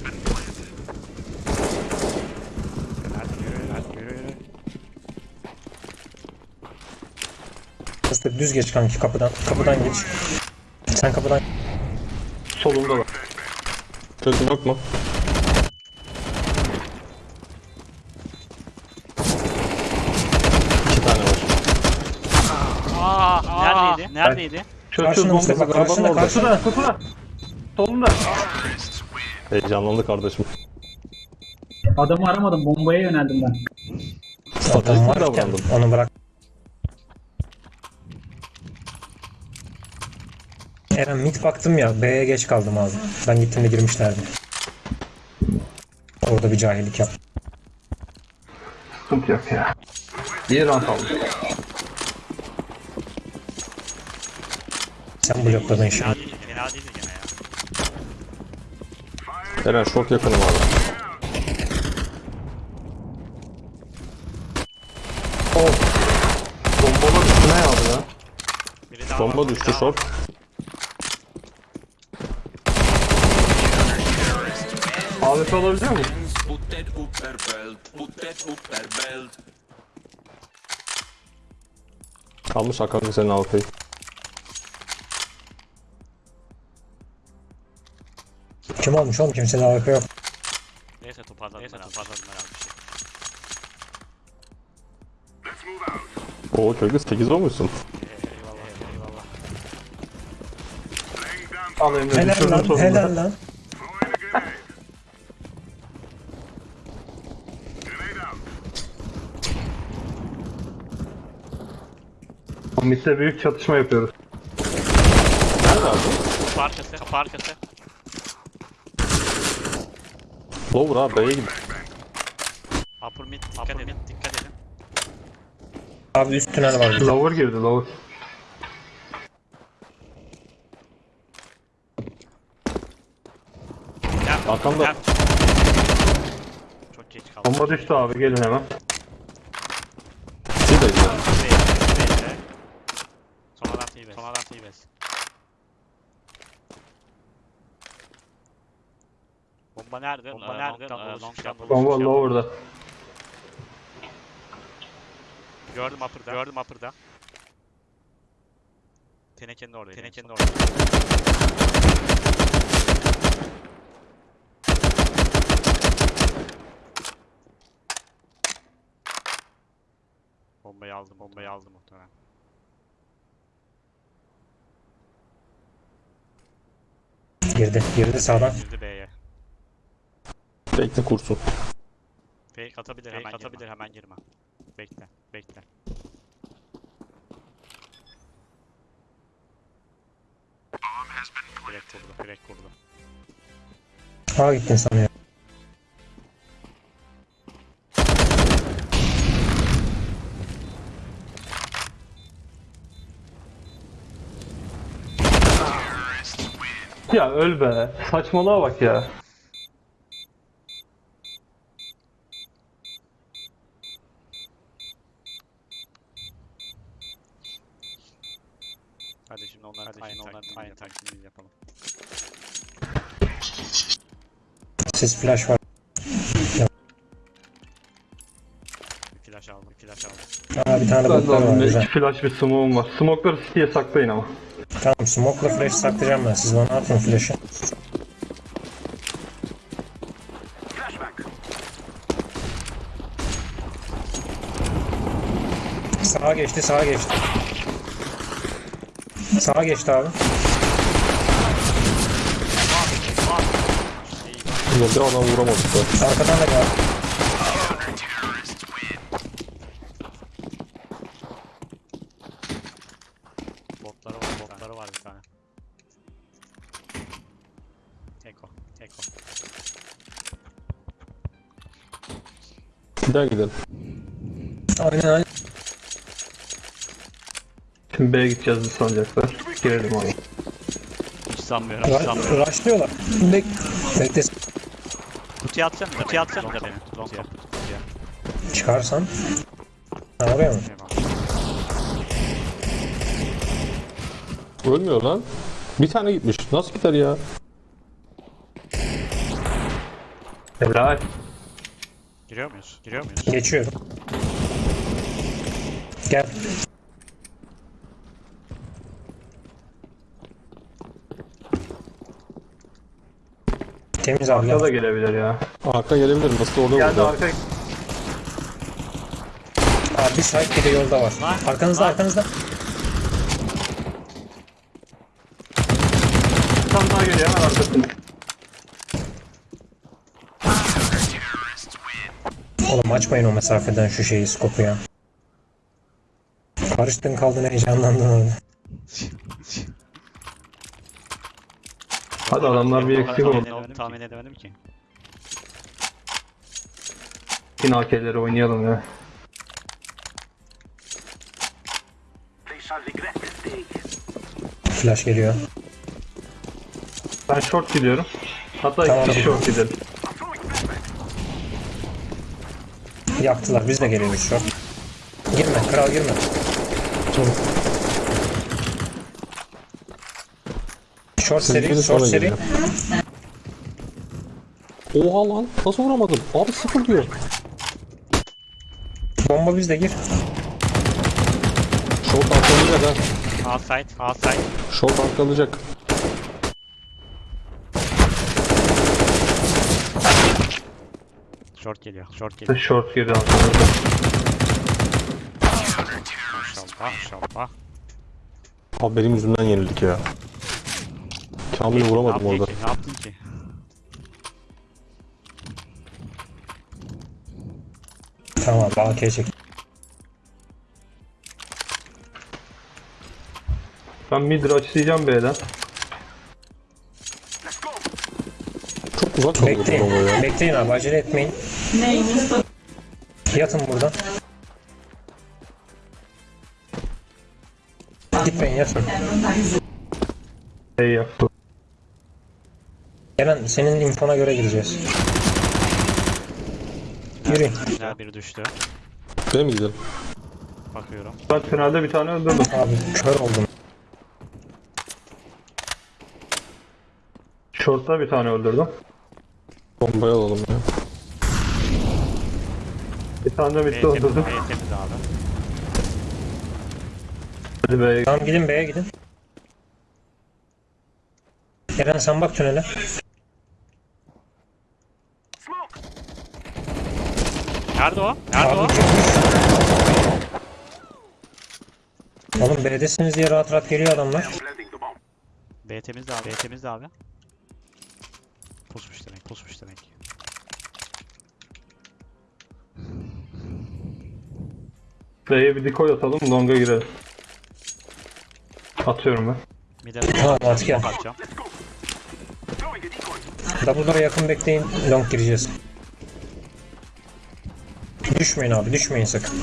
Hızlı düz geç kanki kapıdan. Kapıdan geç. Sen kapıdan Solunda var. Kötü yok mu? İki tane var. Aa, neredeydi? Neredeydi? Çöz çöz Karşına bomba. Mustafa karşına karşına. Solunda. Heyecanlandı kardeşim. Adamı aramadım. Bombaya yöneldim ben. Adam Stratejik varken davrandım. onu bırak. Eren mid baktım ya B'ye geç kaldım abi. Ben gittiğimde girmişlerdi. Orada bir cahillik yap. Sıkıntı yok ya. İyi round aldık. Sen blokladın şimdi. Fena değildi, fena Eren short yakınım abi. Bombalar üstüne yağdı ya. Biri daha Bomba var, biri düştü daha var. short. AWP alabiliyor mu? Put that upper belt, put that upper belt. Almış Hakan senin AWP'yi. Kim olmuş oğlum? Kimse de AWP yok. Neyse toparladım, neyse toparladım herhalde bir şey. Let's move out. Oo çocuk 8 olmuşsun. Eyvallah, eyvallah. Al Emre Helal düşürdüm lan sonunda. helal lan. Mid'de büyük çatışma yapıyoruz. Nerede abi? Kapı arkası, kapı arkası. Lower abi B'ye git. Upper mid, dikkat edin, dikkat edin. Abi üst tünel var. Lower girdi lower. Arkamda. Çok geç kaldım. Bomba düştü abi gelin hemen. Sideyiz ya. Bekle, bekle. Sonradan T-Base, sonradan T-Base. Bomba nerede? Bomba nerede? Long'dan dolu Bomba lower'da. Gördüm upper'da. Gördüm upper'da. Tenekenin orada. Tenekenin orada. Bombayı aldım. Bombayı aldım muhtemelen. Girdi. Girdi sağdan. Girdi B'ye. Bekle kursun. Fake atabilir hemen atabilir hemen girme. Bekle. Bekle. Direkt kurdu. Direkt kurdu. Sağa gittin sanıyorum. Ya öl be. Saçmalığa bak ya. Flash var. Bir flash aldım. Bir flash aldım. Aa bir tane Ben de botlar var aldım. güzel. İki flash bir smoke'um var. Smoke'ları city'ye saklayın ama. Tamam smoke'la flash saklayacağım ben. Siz bana atın flash'ı. Sağa geçti, sağa geçti. Sağa geçti abi. Bir adam vuramadık da. Arkadan da geldi. Botları var. Botları var bir tane. Eko. Eko. Bir daha gidelim. Aynen aynen. Şimdi B'ye gideceğiz bir sanacaklar. Girelim abi. Hiç sanmıyorum. Hiç sanmıyorum. Ra rushlıyorlar. Bek bekle. Kutuya atacağım da. Kutuya atacağım da beni. Long top. Kutuya. Çıkarsan. Ha oraya mı? Ölmüyor lan. Bir tane gitmiş. Nasıl gider ya? Helal. Giriyor muyuz? Giriyor muyuz? Geçiyorum. Gel. Temiz abi. Arka da Gel. gelebilir ya. Arka gelebilir. Nasıl orada Geldi vurdu? arka. Abi bir side bir de yolda var. Lan, Arkanızda lan. arkanızda. Tane daha geliyor hemen arkasında. Oğlum açmayın o mesafeden şu şeyi skopu ya. Karıştın kaldın heyecanlandın orada. Hadi adamlar bir eksik oldu. Tahmin edemedim ki. Yine AK'leri oynayalım ya. Flash geliyor. Ben short gidiyorum. Hatta Tamam. iki short gidelim. Yaktılar biz de geliyoruz şu an. Girme kral girme. Short Siz seri, short seri. Oha lan. Nasıl vuramadın? Abi sıfır diyor. Bomba bizde gir. Short arkalayacak ha. A side. A side. Short arkalayacak. Short geliyor. Short geliyor. Short girdi arkamızda. Maşallah. Maşallah. Abi benim yüzümden yenildik ya. Kamil'i vuramadım orada. ki? Ne yaptın ki? Tamam AK çek. Ben mid açlayacağım B'den. Çok uzak bu Bekleyin. ya. Bekleyin abi acele etmeyin. Yatın buradan. Gitmeyin yatın. B yaptı. Gelen senin infona göre gireceğiz. Yürü. Güzel biri düştü. B'ye mi gidelim? Bakıyorum. Ben finalde bir tane öldürdüm. Abi kör oldum. Short'ta bir tane öldürdüm. Bombayı alalım ya. Bir tane de bitti temiz, öldürdüm. temiz abi. Hadi be. Tamam gidin B'ye gidin. Eren sen bak tünele. Nerede o? Nerede o? Abi çıkmış. Oğlum B'desiniz diye rahat rahat geliyor adamlar. B temiz de abi. B temiz de abi. Pusmuş demek. Pusmuş demek. B'ye bir decoy atalım. Long'a girelim. Atıyorum ben. Bir de Tamam, artık gel. atacağım. Double'lara yakın bekleyin. Long gireceğiz. Düşmeyin abi düşmeyin sakın.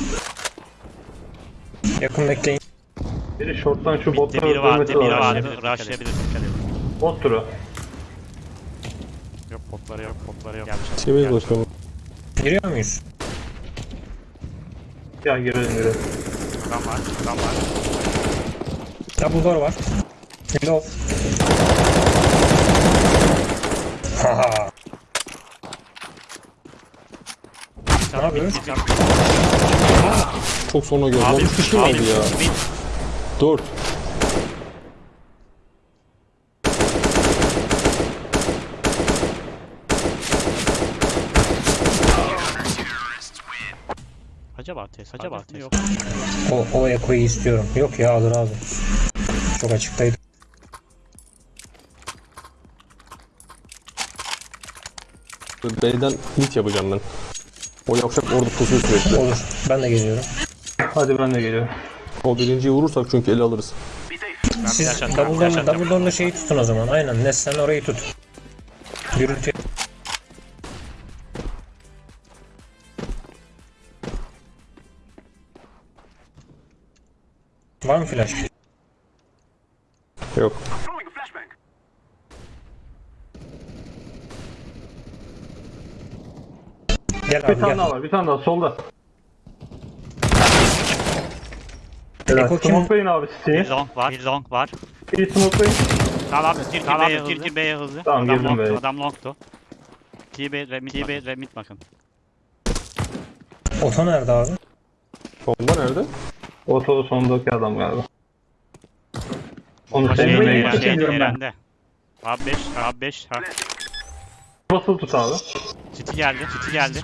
Yakın bekleyin. Biri short'tan şu botları biri vardı. öldürmesi Biri lazım. vardı. Rushlayabilir. Dikkat edin. Bot tura. Yok botları yok. Botları yok. Gelmiş. TV'ye gelmiş. bakıyorum. Giriyor muyuz? Gel girelim girelim. Adam var. Adam var. Double door var. Low. Haha. Yapıyoruz? Çok sonra gördüm. Abi, Abi, abi, ya. bir- Dört. Acaba test, acaba test. Yok. O, o ekoyu istiyorum. Yok ya alır abi. Çok açıktaydı. B'den hit yapacağım ben. O yavşak orada pusuyor sürekli. Olur. Ben de geliyorum. Hadi ben de geliyorum. O birinciyi vurursak çünkü ele alırız. Siz double door'la şeyi tutun o zaman. Aynen. Nes sen orayı tut. Gürültü. Var mı flash? Yok. Throwing a flashbang. Gel Bir abi tane gel. daha var. Bir tane daha solda. Helal. Eko kim? Smokelayın abi Bir City'yi. long var. Bir long var. İyi smokelayın. Tamam abi. Gir gir B'ye hızlı. Gir gir B'ye hızlı. Tamam, Adam girdim. B'ye. Adam longtu. TB remit. TB remit bakın. Oto nerede abi? Bomba nerede? Otoda sondaki adam galiba. Onu Şey, sevmeye şeyde, ben. Abi 5. Abi 5. Ha. Basılı tut abi. City geldi. City geldi.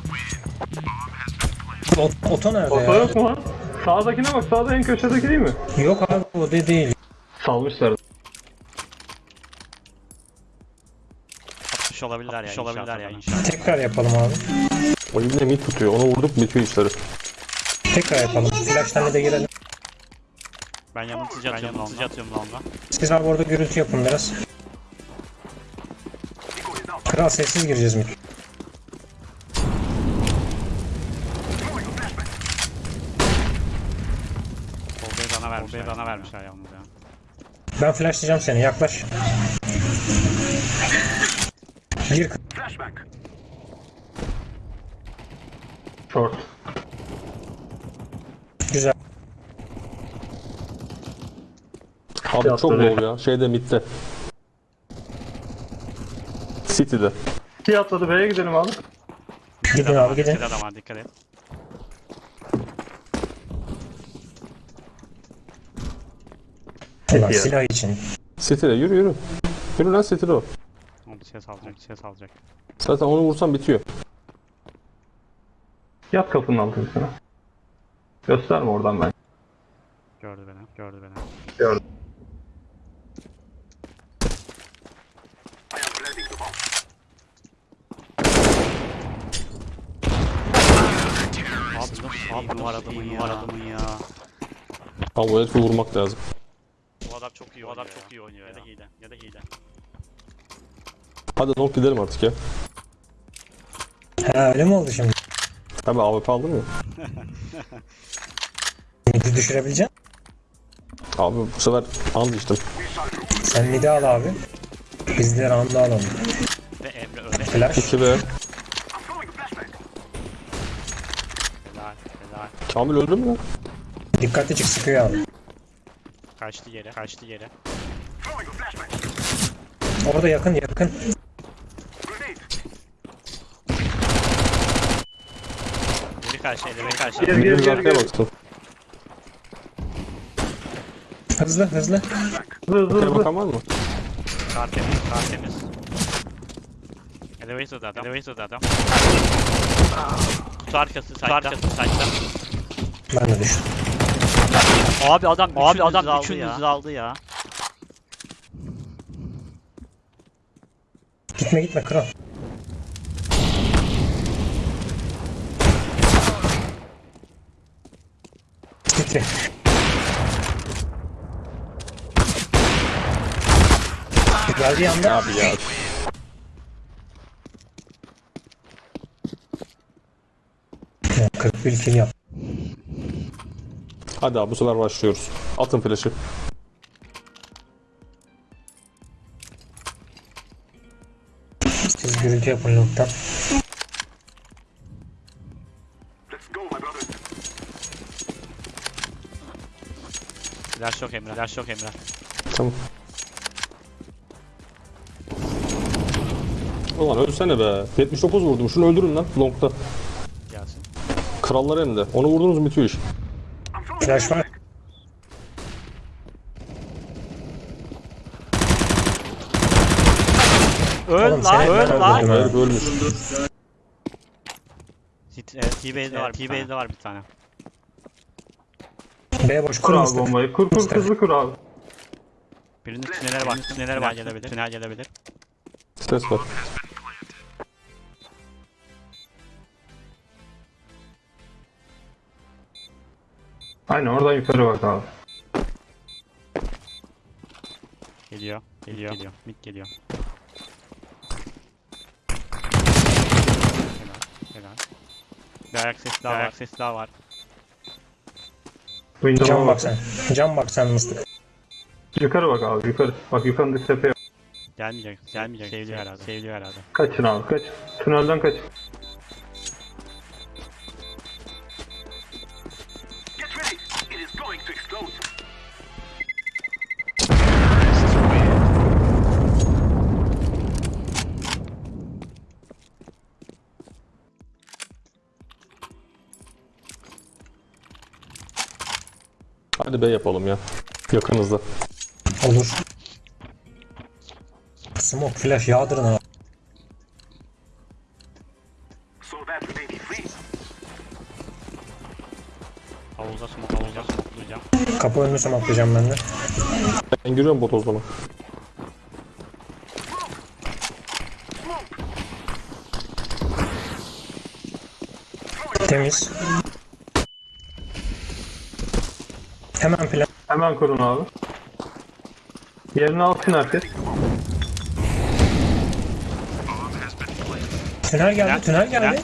Oto, oto nerede Oto ya? yok mu lan? Sağdakine bak. Sağda en köşedeki değil mi? Yok abi o de değil. Salmışlar. 60 olabilirler ya. 60 olabilirler ya inşallah. Tekrar yapalım abi. O yine mid tutuyor. Onu vurduk bitiyor işleri. Tekrar yapalım. Flash'tan de girelim. Ben yanıltıcı atıyorum longa. atıyorum longa. Siz abi orada gürültü yapın biraz. Kral sessiz gireceğiz mi? Bolbayı bana vermişler. Bolbayı bana vermişler yalnız ya. Ben flashlayacağım seni yaklaş. Gir Flashbang. Short. güzel. Abi çok low ya. Şeyde midde. City'de. City atladı B'ye gidelim abi. Gidin abi gidin. City'de adam var dikkat et. Ulan City. silah için. City'de yürü yürü. Yürü lan City'de o. O bir ses alacak. Bir ses alacak. Zaten onu vursan bitiyor. Yat kapının altına. Gösterme oradan ben. Gördü beni. Gördü beni. Gördüm. Abi var adamın ya. Var adamın ya. Abi o herifi vurmak lazım. Bu adam çok iyi. Bu adam çok iyi oynuyor ya. da hile. Ya da hile. Hadi long gidelim artık ya. Ha öyle mi oldu şimdi? Abi AWP aldın ya. Midi düşürebileceksin. Abi bu sefer and içtim. Sen midi al abi. Biz de round'u alalım. Ve Emre öyle. Flash. 2 B. Kamil öldü mü lan? Dikkatli çık sıkıyor abi. Kaçtı yere, kaçtı yere. Orada yakın yakın. Biri karşı, elime karşı. Gel gel gel gel. Hızlı hızlı. Hızlı hızlı. Bakamaz mı? Kar temiz, kar temiz. Elevator'da adam, elevator'da adam. Kutu arkası, kutu arkası, saçta. Ben de düştüm. Abi adam, abi adam üçünüzü aldı ya. Gitme gitme kral. Gitti. Geldiği anda Abi ya. Ya, 41 kill yap. Hadi abi bu sefer başlıyoruz. Atın flash'ı. Siz gürültü yapın lobdan. Let's go, my brothers. Flash yok Emre, flash yok Emre. Tamam. Ulan ölsene be. 79 vurdum. Şunu öldürün lan. Long'da. Gelsin. Krallar hem de. Onu vurdunuz mu bitiyor iş. Flash var. Öl lan, öl lan. Herif ölmüş. E, T-Base'de var, T-Base'de var bir tane. B boş Kur abi bombayı. Kur kur hızlı kur abi. Birinin tünele bak, tünele bak gelebilir, tünel gelebilir. Stres var. Aynen oradan yukarı bak abi. Geliyor, geliyor, geliyor, mid geliyor. Helal, helal. Bir ayak sesi daha ayak sesi daha var. Windows'a Cam bak. bak sen. Cam bak sen mıstık. Yukarı bak abi yukarı. Bak yukarıdaki tepeye. Gelmeyecek, gelmeyecek. Seviliyor herhalde, seviliyor herhalde. Kaçın abi kaç. Tünelden kaç. Hadi B yapalım ya. Yakınızda. Olur. Smoke flash yağdırın abi. Havuza smoke, smokelayacağım. Kapı önünü smokelayacağım ben de. Ben giriyorum bot o zaman. Temiz. Hemen plan. Hemen kurun abi. Yerini alsın herkes. Tünel geldi, Plan, tünel geldi.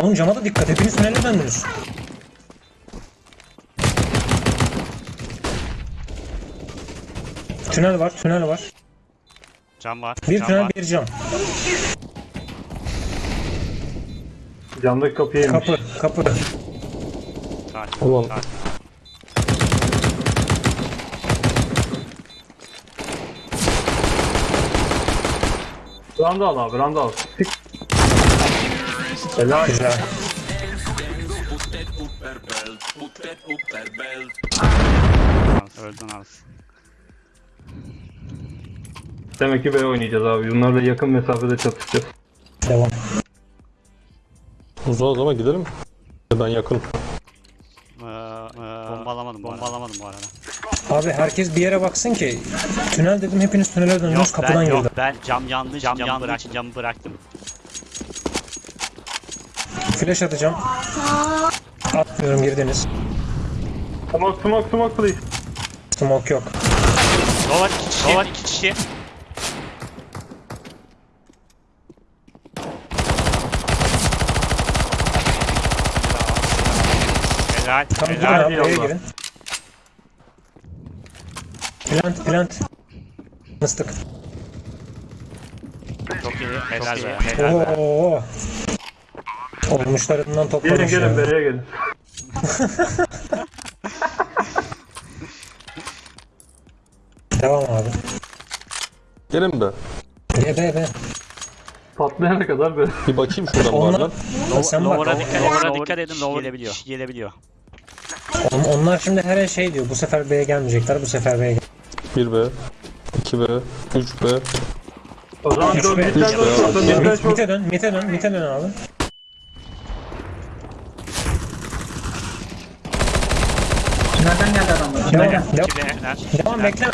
Oğlum cama da dikkat. Hepiniz tünele döndünüz. Tünel var, tünel var. Cam var, Bir cam tünel, var. bir cam. Camdaki inmiş. Kapı, kapı. Sakin, Ulan. sakin. Randa al abi randa al. Helal. Öldün az. Demek ki B oynayacağız abi. Bunlarla yakın mesafede çatışacağız. Devam. Uzağız ama gidelim. Ben yakın. Ee, e, bomba alamadım, bomba alamadım bu arada. Abi herkes bir yere baksın ki. Tünel dedim hepiniz tünele döndünüz Yok kapıdan girdi. yok ben cam yandı, cam, yandı bıraktım, camı bıraktım. Flash atacağım. Atmıyorum girdiniz. Smoke smoke smoke please. Smoke yok. Dolar iki kişi, dolar iki kişi. Helal, Tamam girin helal. abi Allah. girin. Plant plant. Mıstık. Çok iyi, helal be, helal be. Oo. Olmuşlarından Gelin toplamış gelin ya. B'ye gelin. Devam abi. Gelin be. B B B. Patlayana kadar böyle. Bir bakayım şuradan Onlar, bazen. sen bak, Lower'a dikkat, on- lower'a dikkat edin. Lower gelebiliyor. Gelebiliyor. on- onlar şimdi her şey diyor. Bu sefer B'ye gelmeyecekler. Bu sefer B'ye gel. 1B, 2B, 3B. O zaman dön midden dön. Dön midden short. mite dön, mite dön, mite dön abi. Nereden geldi adamlar? Devam, devam, 2B. Ner. devam bekle.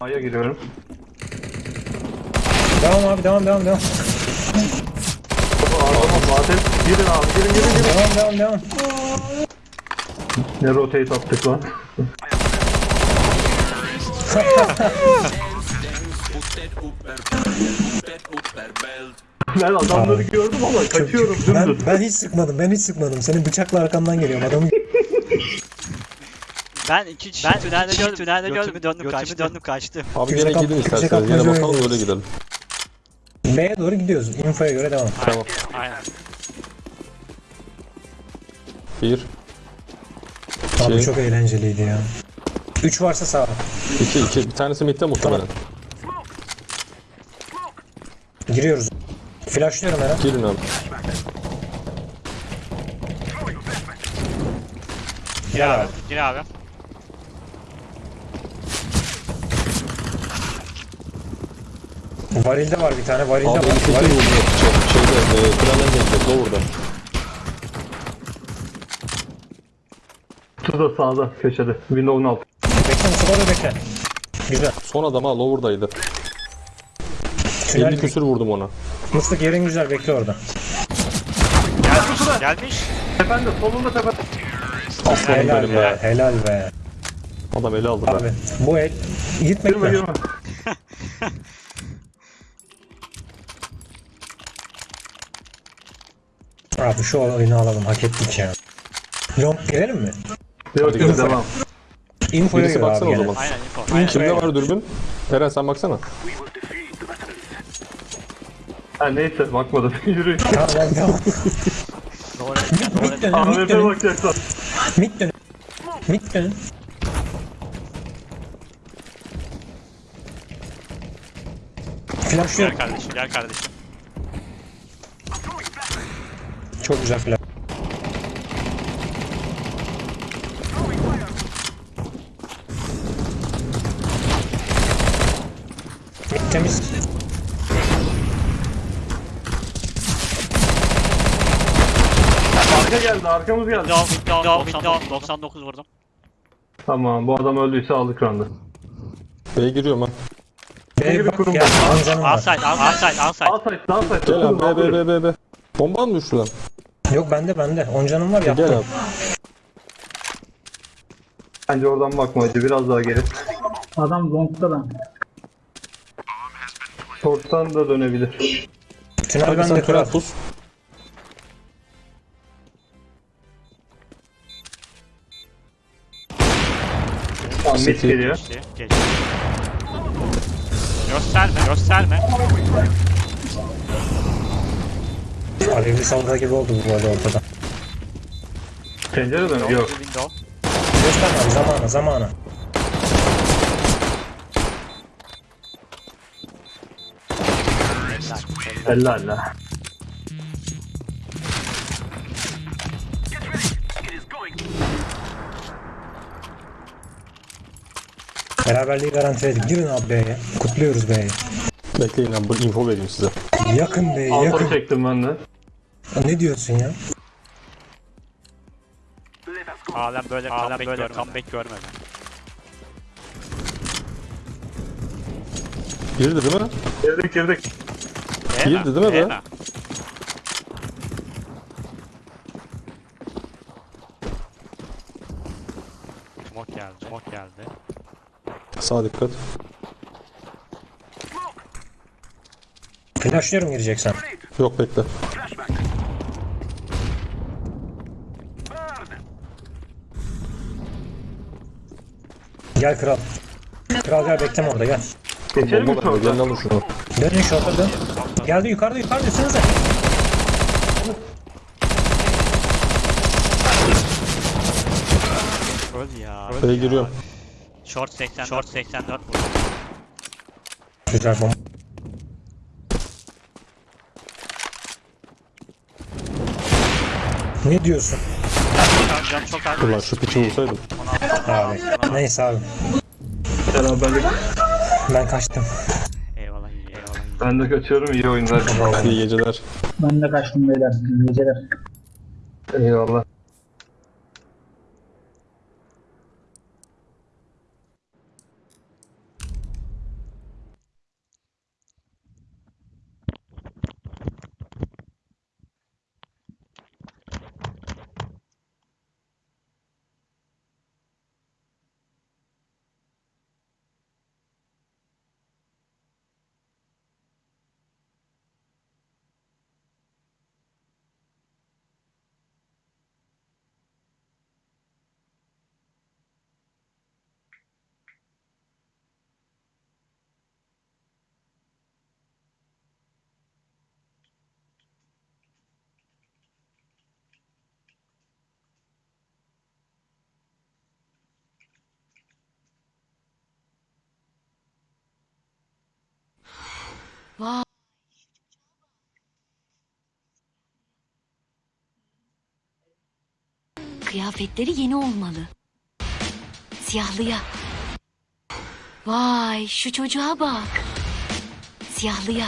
A'ya giriyorum. Devam abi, devam, devam, devam. Adama zaten girin abi girin girin girin. Devam, devam, devam. Ne rotate attık lan. Put that upper Put that upper belt Ben adamları gördüm ama kaçıyorum Ben, dümdüz. ben hiç sıkmadım, ben hiç sıkmadım. Senin bıçakla arkamdan geliyorum adamı. Ben iki kişi ben tünelde gördüm. Tünelde gördüm. Döndüm kaçtım. Döndüm kaçtım. Abi Kimse yine kap- gidin isterseniz. kapmaz Yine bakalım öyle gidelim. B'ye doğru gidiyoruz. Infoya göre devam. Tamam. Aynen. 1, Abi Şey- çok eğlenceliydi ya. 3 varsa sağ. 2, 2. Bir tanesi midde muhtemelen. Giriyoruz. Flashlıyorum hemen. Girin abi. Gir abi. Gir abi. Varilde var bir tane, varilde Abi var. 58 Varil. vurdu. Şey, şeyde, e, plandan geldi. Lower'da. Su da sağda köşede. Windows'un altı. Da bekle. Güzel. Son adam ha lower'daydı. Tünel 50 küsür vurdum ona. Mıstık yerin güzel bekle orada. Gelmiş. Gelmiş. Tepende solunda tepende. Aslanım Helal benim be, be. helal be. Adam ele aldı Abi be. bu el gitmek Girme mi? girme. Abi şu oyunu alalım hak ettik ya. Long girelim mi? Yok Hadi yok gidelim. devam. Infoya Birisi abi baksana o gene. zaman. Aynen info. Aynen. Kimde var dürbün? Eren sen baksana. Ha neyse bakmadım. Yürü. Tamam hadi devam. Lower'a Mid dönün, mid AWP dönün, bakacaksan. mid dönün. Mid dönün. Flash yok. Gel kardeşim. Gel kardeşim. Çok güzel flash. Temiz. Arka geldi arkamız geldi. Window, window, window. 99 vurdum. Tamam bu adam öldüyse aldık randı. B'ye giriyorum ha. B gibi bak kurum var. Amcanım var. Outside, outside, outside. Outside downside. Gel abi B B B B B. Bomba mı düştü lan? Yok bende bende. Oncanım var yaptım. Gel abi. Bence oradan bakmaydı biraz daha geri. Adam long'da lan. Short'tan da dönebilir. Tünel bende kral. pus. Mid geliyor. Geçti, geçti. Gösterme, gösterme. Alevli salda gibi oldu bu arada ortada. Pencere dönüyor. Yok. Gösterme abi zamana zamana. Elle elle. Beraberliği garantiledik. Girin abi B'ye. Kutluyoruz B'yi. Bekleyin abi bu info vereyim size. Yakın B'ye yakın. çektim ben de. Ne diyorsun ya? Alem böyle comeback böyle comeback görmedi. Girdi değil mi? Girdik girdik. Girdi değil mi be? Smoke geldi, smoke geldi. Sağ dikkat. Flashlıyorum gireceksen. Yok bekle. Gel kral. Kral gel bekleme orada gel. Geçelim mi şorta? Gelin alın şunu. Dönün şorta dön. Geldi yukarıda yukarıda üstünüze. Öl ya. Giriyorum. Short 80, short 84. Güzel bomba. Ne diyorsun? Can çok ağır. Ulan şu piçi vursaydım. Abi. Neyse abi. Beraberlik. Ben kaçtım. Eyvallah iyi eyvallah iyi. Ben de kaçıyorum. iyi oyunlar. İyi geceler. Ben de kaçtım beyler. İyi Geceler. Eyvallah. Kıyafetleri yeni olmalı. Siyahlıya. Vay şu çocuğa bak. Siyahlıya.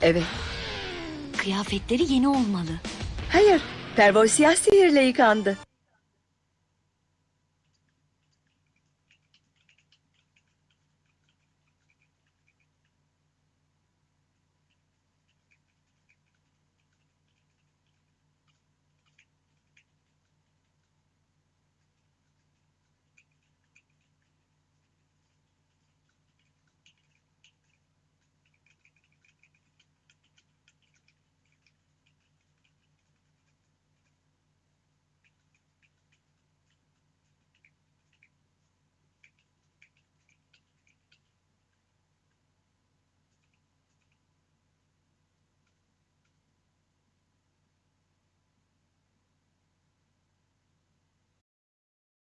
Evet. Kıyafetleri yeni olmalı. Hayır. Pervol siyah sihirle yıkandı.